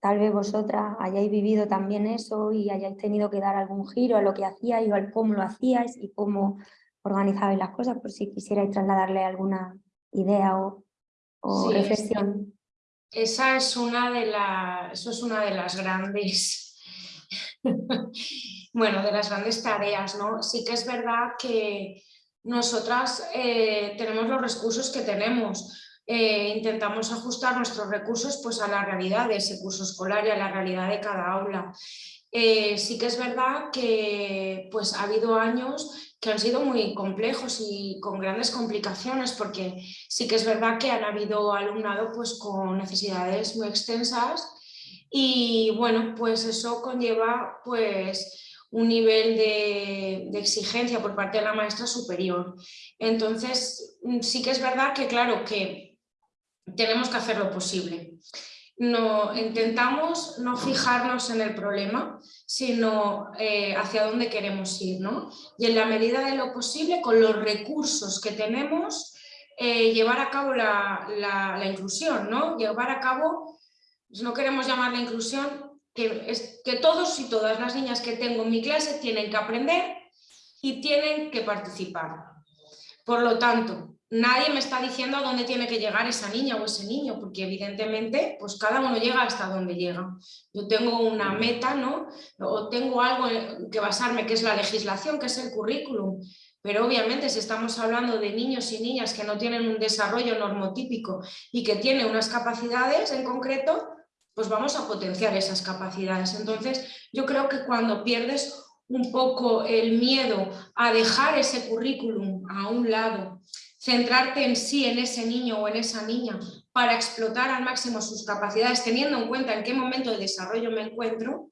Tal vez vosotras hayáis vivido también eso y hayáis tenido que dar algún giro a lo que hacíais o al cómo lo hacíais y cómo organizabais las cosas, por si quisierais trasladarle alguna idea o, o sí, reflexión. Esa es una de las, eso es una de las grandes, bueno, de las grandes tareas, ¿no? Sí que es verdad que nosotras eh, tenemos los recursos que tenemos, eh, intentamos ajustar nuestros recursos pues, a la realidad de ese curso escolar y a la realidad de cada aula. Eh, sí que es verdad que pues, ha habido años que han sido muy complejos y con grandes complicaciones porque sí que es verdad que han habido alumnado pues con necesidades muy extensas y bueno, pues eso conlleva pues un nivel de, exigencia por parte de la maestra superior. Entonces, mm, sí que es verdad que, claro, que tenemos que hacer lo posible. No, intentamos no fijarnos en el problema, sino eh, hacia dónde queremos ir. ¿no? Y en la medida de lo posible, con los recursos que tenemos, eh, llevar a cabo la, inclusión, ¿no? llevar a cabo, pues no queremos llamar la inclusión, que, es, que todos y todas las niñas que tengo en mi clase tienen que aprender y tienen que participar. Por lo tanto, nadie me está diciendo a dónde tiene que llegar esa niña o ese niño, porque evidentemente pues cada uno llega hasta donde llega. Yo tengo una meta, ¿no? O tengo algo en que basarme, que es la legislación, que es el currículum. Pero obviamente si estamos hablando de niños y niñas que no tienen un desarrollo normotípico y que tienen unas capacidades en concreto, pues vamos a potenciar esas capacidades. Entonces, yo creo que cuando pierdes un poco el miedo a dejar ese currículum a un lado, centrarte en sí, en ese niño o en esa niña, para explotar al máximo sus capacidades, teniendo en cuenta en qué momento de desarrollo me encuentro,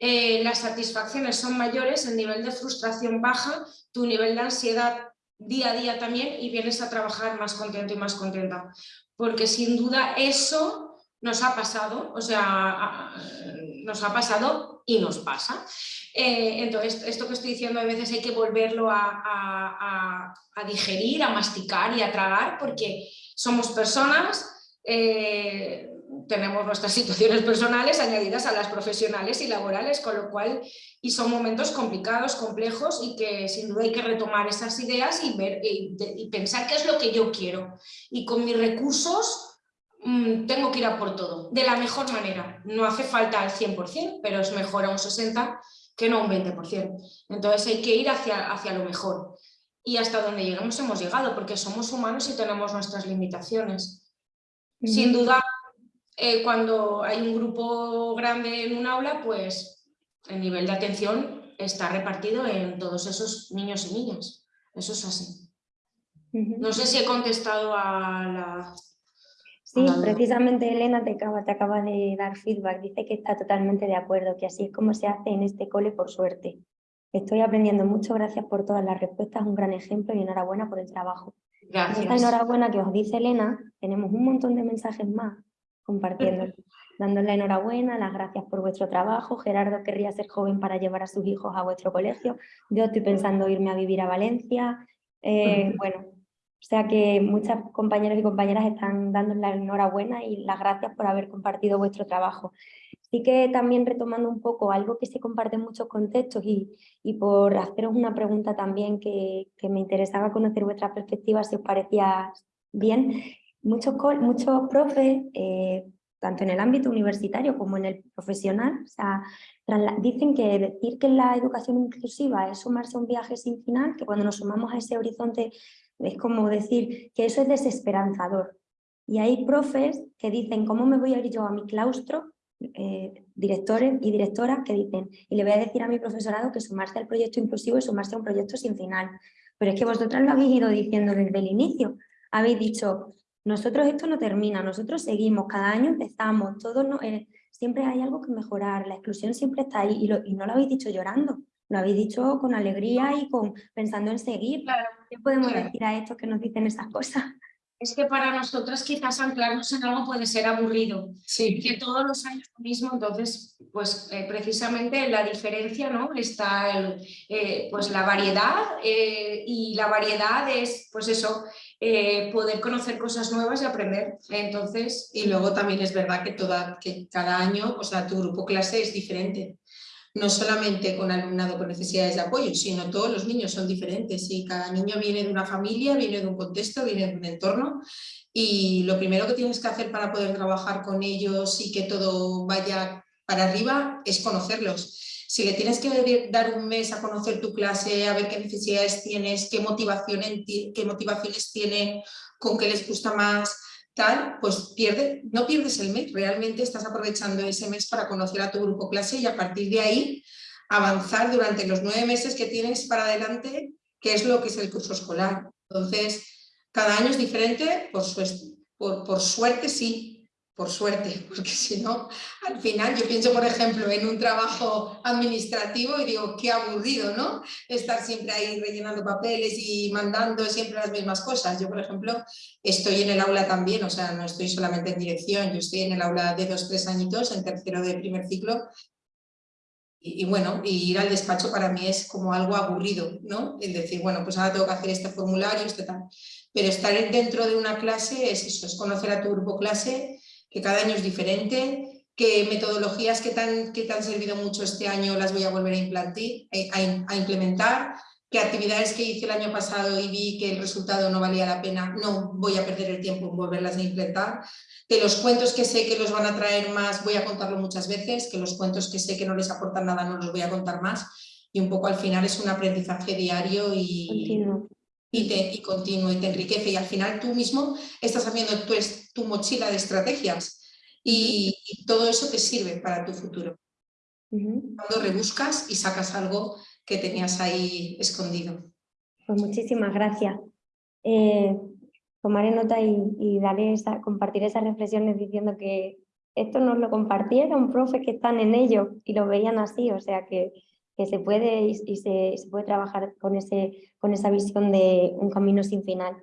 eh, las satisfacciones son mayores, el nivel de frustración baja, tu nivel de ansiedad día a día también y vienes a trabajar más contento y más contenta. Porque sin duda eso nos ha pasado, o sea, nos ha pasado y nos pasa. Eh, entonces, esto que estoy diciendo a veces hay que volverlo a, digerir, a masticar y a tragar porque somos personas, eh, tenemos nuestras situaciones personales añadidas a las profesionales y laborales, con lo cual, y son momentos complicados, complejos y que sin duda hay que retomar esas ideas y, ver, y pensar qué es lo que yo quiero. Y con mis recursos Mm, tengo que ir a por todo, de la mejor manera. No hace falta al 100%, pero es mejor a un 60% que no a un 20%. Entonces hay que ir hacia, hacia lo mejor. Y hasta donde lleguemos hemos llegado, porque somos humanos y tenemos nuestras limitaciones. Sin duda, eh, cuando hay un grupo grande en un aula, pues el nivel de atención está repartido en todos esos niños y niñas. Eso es así. No sé si he contestado a la Sí, precisamente Elena te acaba, te acaba de dar feedback, dice que está totalmente de acuerdo, que así es como se hace en este cole por suerte. Estoy aprendiendo mucho, gracias por todas las respuestas, un gran ejemplo y enhorabuena por el trabajo. Gracias. Esta enhorabuena que os dice Elena, tenemos un montón de mensajes más compartiendo, dándole enhorabuena, las gracias por vuestro trabajo, Gerardo querría ser joven para llevar a sus hijos a vuestro colegio, yo estoy pensando irme a vivir a Valencia, eh, bueno, o sea que muchas compañeros y compañeras están dando la enhorabuena y las gracias por haber compartido vuestro trabajo. Sí que también retomando un poco algo que se comparte en muchos contextos y, y por haceros una pregunta también que, que, me interesaba conocer vuestra perspectiva, si os parecía bien. Muchos, muchos profes, eh, tanto en el ámbito universitario como en el profesional, dicen que decir que la educación inclusiva es sumarse a un viaje sin final, que cuando nos sumamos a ese horizonte es como decir que eso es desesperanzador. Y hay profes que dicen, ¿cómo me voy a ir yo a mi claustro? Eh, directores y directoras que dicen, y le voy a decir a mi profesorado que sumarse al proyecto inclusivo es sumarse a un proyecto sin final. Pero es que vosotras lo habéis ido diciendo desde el inicio. Habéis dicho, nosotros esto no termina, nosotros seguimos, cada año empezamos, todos no, eh, siempre hay algo que mejorar, la exclusión siempre está ahí y, y no lo habéis dicho llorando, lo habéis dicho con alegría y con pensando en seguir. ¿Qué podemos decir a estos que nos dicen esas cosas? Es que para nosotras quizás anclarnos en algo puede ser aburrido, sí. que todos los años lo mismo, entonces pues eh, precisamente la diferencia ¿no? está el, eh, pues la variedad eh, y la variedad es pues eso, poder conocer cosas nuevas y aprender. Entonces, y luego también es verdad que, toda, que cada año, o sea, tu grupo clase es diferente no solamente con alumnado con necesidades de apoyo, sino todos los niños son diferentes y cada niño viene de una familia, viene de un contexto, viene de un entorno y lo primero que tienes que hacer para poder trabajar con ellos y que todo vaya para arriba es conocerlos. Si le tienes que dar un mes a conocer tu clase, a ver qué necesidades tienes, qué, motivación qué motivaciones tienen, con qué les gusta más, pues pierde, no pierdes el mes, realmente estás aprovechando ese mes para conocer a tu grupo clase y a partir de ahí avanzar durante los nueve meses que tienes para adelante qué es lo que es el curso escolar. Entonces, cada año es diferente, por, por, por suerte sí, por suerte, porque si no, al final yo pienso, por ejemplo, en un trabajo administrativo y digo, qué aburrido, ¿no? Estar siempre ahí rellenando papeles y mandando siempre las mismas cosas. Yo, por ejemplo, estoy en el aula también, o sea, no estoy solamente en dirección, yo estoy en el aula de dos, tres añitos, en tercero de primer ciclo, y, bueno, ir al despacho para mí es como algo aburrido, ¿no? El decir, bueno, pues ahora tengo que hacer este formulario, este tal. Pero estar dentro de una clase es eso, es conocer a tu grupo clase, que cada año es diferente, que metodologías que te han, que te han servido mucho este año las voy a volver a, implantar, eh, a, implementar, que actividades que hice el año pasado y vi que el resultado no valía la pena, no voy a perder el tiempo en volverlas a implementar, que los cuentos que sé que los van a traer más voy a contarlo muchas veces, que los cuentos que sé que no les aportan nada no los voy a contar más. Y un poco al final es un aprendizaje diario y continuo. y, te, y continuo y te enriquece. Y al final tú mismo estás haciendo tu, tu mochila de estrategias y, todo eso te sirve para tu futuro. Cuando rebuscas y sacas algo que tenías ahí escondido. Pues muchísimas gracias. Eh, tomaré nota y, y daré esa, compartir esas reflexiones diciendo que esto nos lo compartiera un profe que están en ello y lo veían así, o sea que que se puede y, se, puede trabajar con, ese, con esa visión de un camino sin final.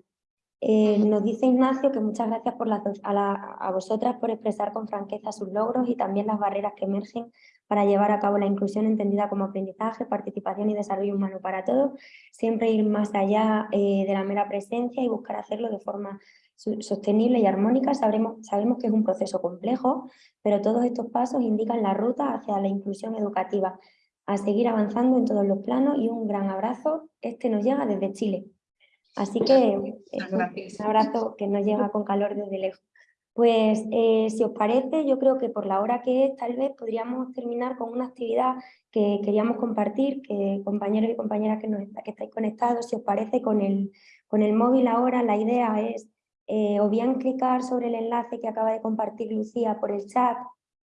Eh, nos dice Ignacio que muchas gracias por a, a, vosotras por expresar con franqueza sus logros y también las barreras que emergen para llevar a cabo la inclusión entendida como aprendizaje, participación y desarrollo humano para todos, siempre ir más allá eh, de la mera presencia y buscar hacerlo de forma sostenible y armónica. Sabremos, sabemos que es un proceso complejo, pero todos estos pasos indican la ruta hacia la inclusión educativa a seguir avanzando en todos los planos y un gran abrazo. Este nos llega desde Chile. Así que un abrazo que nos llega con calor desde lejos. Pues eh, si os parece, yo creo que por la hora que es, tal vez podríamos terminar con una actividad que queríamos compartir, que compañeros y compañeras que, nos, que estáis conectados, si os parece, con el, con el móvil ahora la idea es eh, o bien clicar sobre el enlace que acaba de compartir Lucía por el chat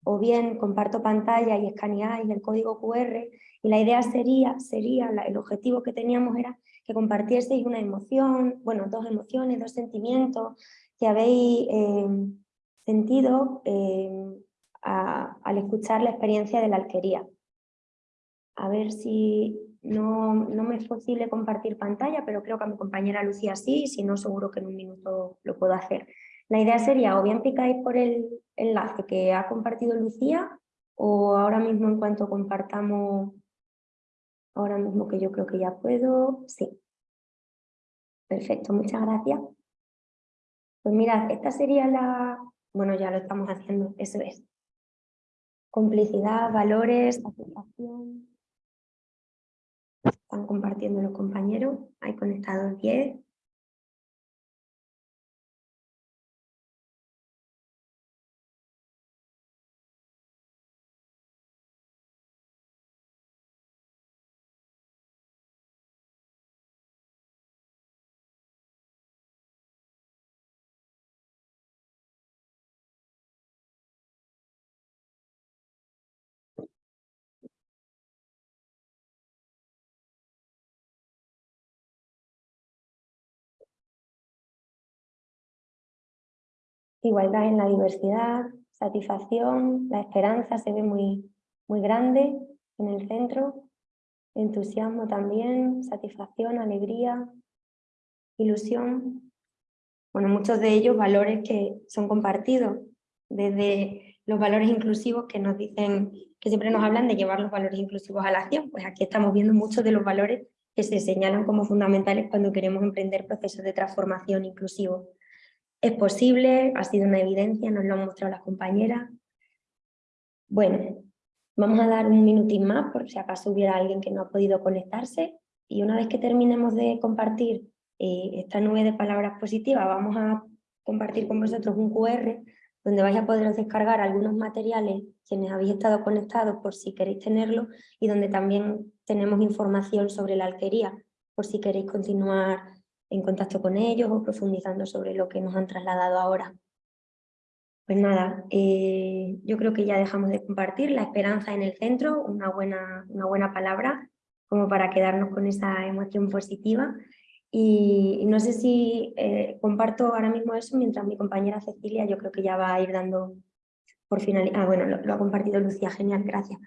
o bien comparto pantalla y escaneáis el código QR y la idea sería, sería el objetivo que teníamos era que compartieseis una emoción, bueno, dos emociones, dos sentimientos que habéis eh, sentido eh, al escuchar la experiencia de la alquería. A ver si no, no, me es posible compartir pantalla, pero creo que a mi compañera Lucía sí, si no seguro que en un minuto lo puedo hacer. La idea sería o bien picáis por el enlace que ha compartido Lucía o ahora mismo en cuanto compartamos, ahora mismo que yo creo que ya puedo, sí. Perfecto, muchas gracias. Pues mirad, esta sería la, bueno ya lo estamos haciendo, eso es. Complicidad, valores, aceptación. Están compartiendo los compañeros, hay conectados 10. Igualdad en la diversidad, satisfacción, la esperanza se ve muy, muy grande en el centro, entusiasmo también, satisfacción, alegría, ilusión. Bueno, muchos de ellos valores que son compartidos, desde los valores inclusivos que nos dicen, que siempre nos hablan de llevar los valores inclusivos a la acción, pues aquí estamos viendo muchos de los valores que se señalan como fundamentales cuando queremos emprender procesos de transformación inclusivos. Es posible, ha sido una evidencia, nos lo han mostrado las compañeras. Bueno, vamos a dar un minutín más por si acaso hubiera alguien que no ha podido conectarse y una vez que terminemos de compartir eh, esta nube de palabras positivas vamos a compartir con vosotros un QR donde vais a poder descargar algunos materiales quienes habéis estado conectados por si queréis tenerlo y donde también tenemos información sobre la alquería por si queréis continuar en contacto con ellos o profundizando sobre lo que nos han trasladado ahora. Pues nada, eh, yo creo que ya dejamos de compartir la esperanza en el centro, una buena, una buena palabra. como para quedarnos con esa emoción positiva. Y, no sé si eh, comparto ahora mismo eso, mientras mi compañera Cecilia yo creo que ya va a ir dando por final. Ah, bueno, lo, ha compartido Lucía, genial, gracias.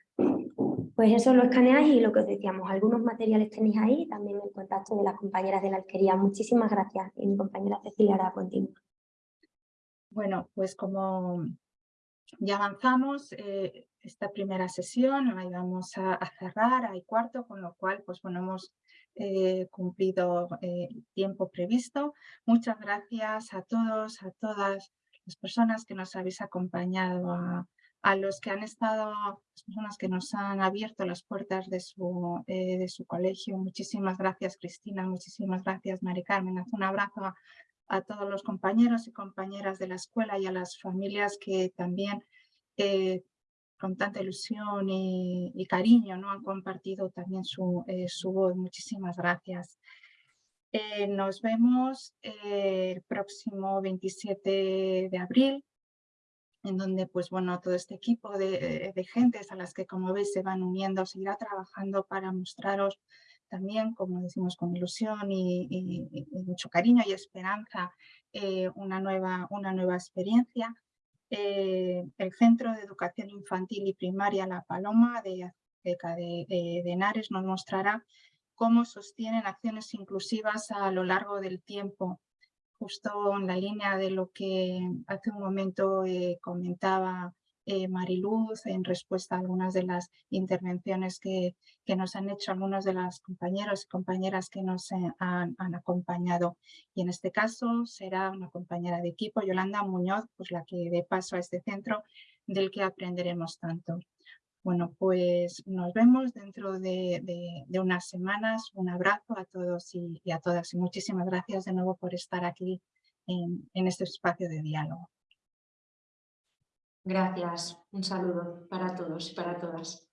Pues eso lo escaneáis y lo que os decíamos, algunos materiales tenéis ahí, también el contacto de las compañeras de la alquería. Muchísimas gracias y mi compañera Cecilia hará continuo. Bueno, pues como ya avanzamos, eh, esta primera sesión la íbamos a, cerrar, hay cuarto, con lo cual pues bueno, hemos eh, cumplido eh, el tiempo previsto. Muchas gracias a todos, a todas las personas que nos habéis acompañado, a, los que han estado, las personas que nos han abierto las puertas de su, de su colegio. Muchísimas gracias Cristina, muchísimas gracias Mari Carmen. Haz un abrazo a, a todos los compañeros y compañeras de la escuela y a las familias que también eh, con tanta ilusión y, cariño ¿no? han compartido también su, eh, su voz. Muchísimas gracias. Eh, nos vemos el próximo 27 de abril, en donde pues bueno, todo este equipo de, de gentes a las que como veis se van uniendo seguirá trabajando para mostraros también, como decimos, con ilusión y, mucho cariño y esperanza, eh, una, nueva, una nueva experiencia. Eh, el Centro de Educación Infantil y Primaria La Paloma de de, de Henares nos mostrará cómo sostienen acciones inclusivas a lo largo del tiempo, justo en la línea de lo que hace un momento eh, comentaba eh, Mariluz en respuesta a algunas de las intervenciones que, que, nos han hecho algunos de los compañeros y compañeras que nos eh, han, acompañado. Y en este caso será una compañera de equipo, Yolanda Muñoz, pues la que dé paso a este centro del que aprenderemos tanto. Bueno, pues nos vemos dentro de, de, unas semanas. Un abrazo a todos y, y, a todas y muchísimas gracias de nuevo por estar aquí en, en este espacio de diálogo. Gracias. Un saludo para todos y para todas.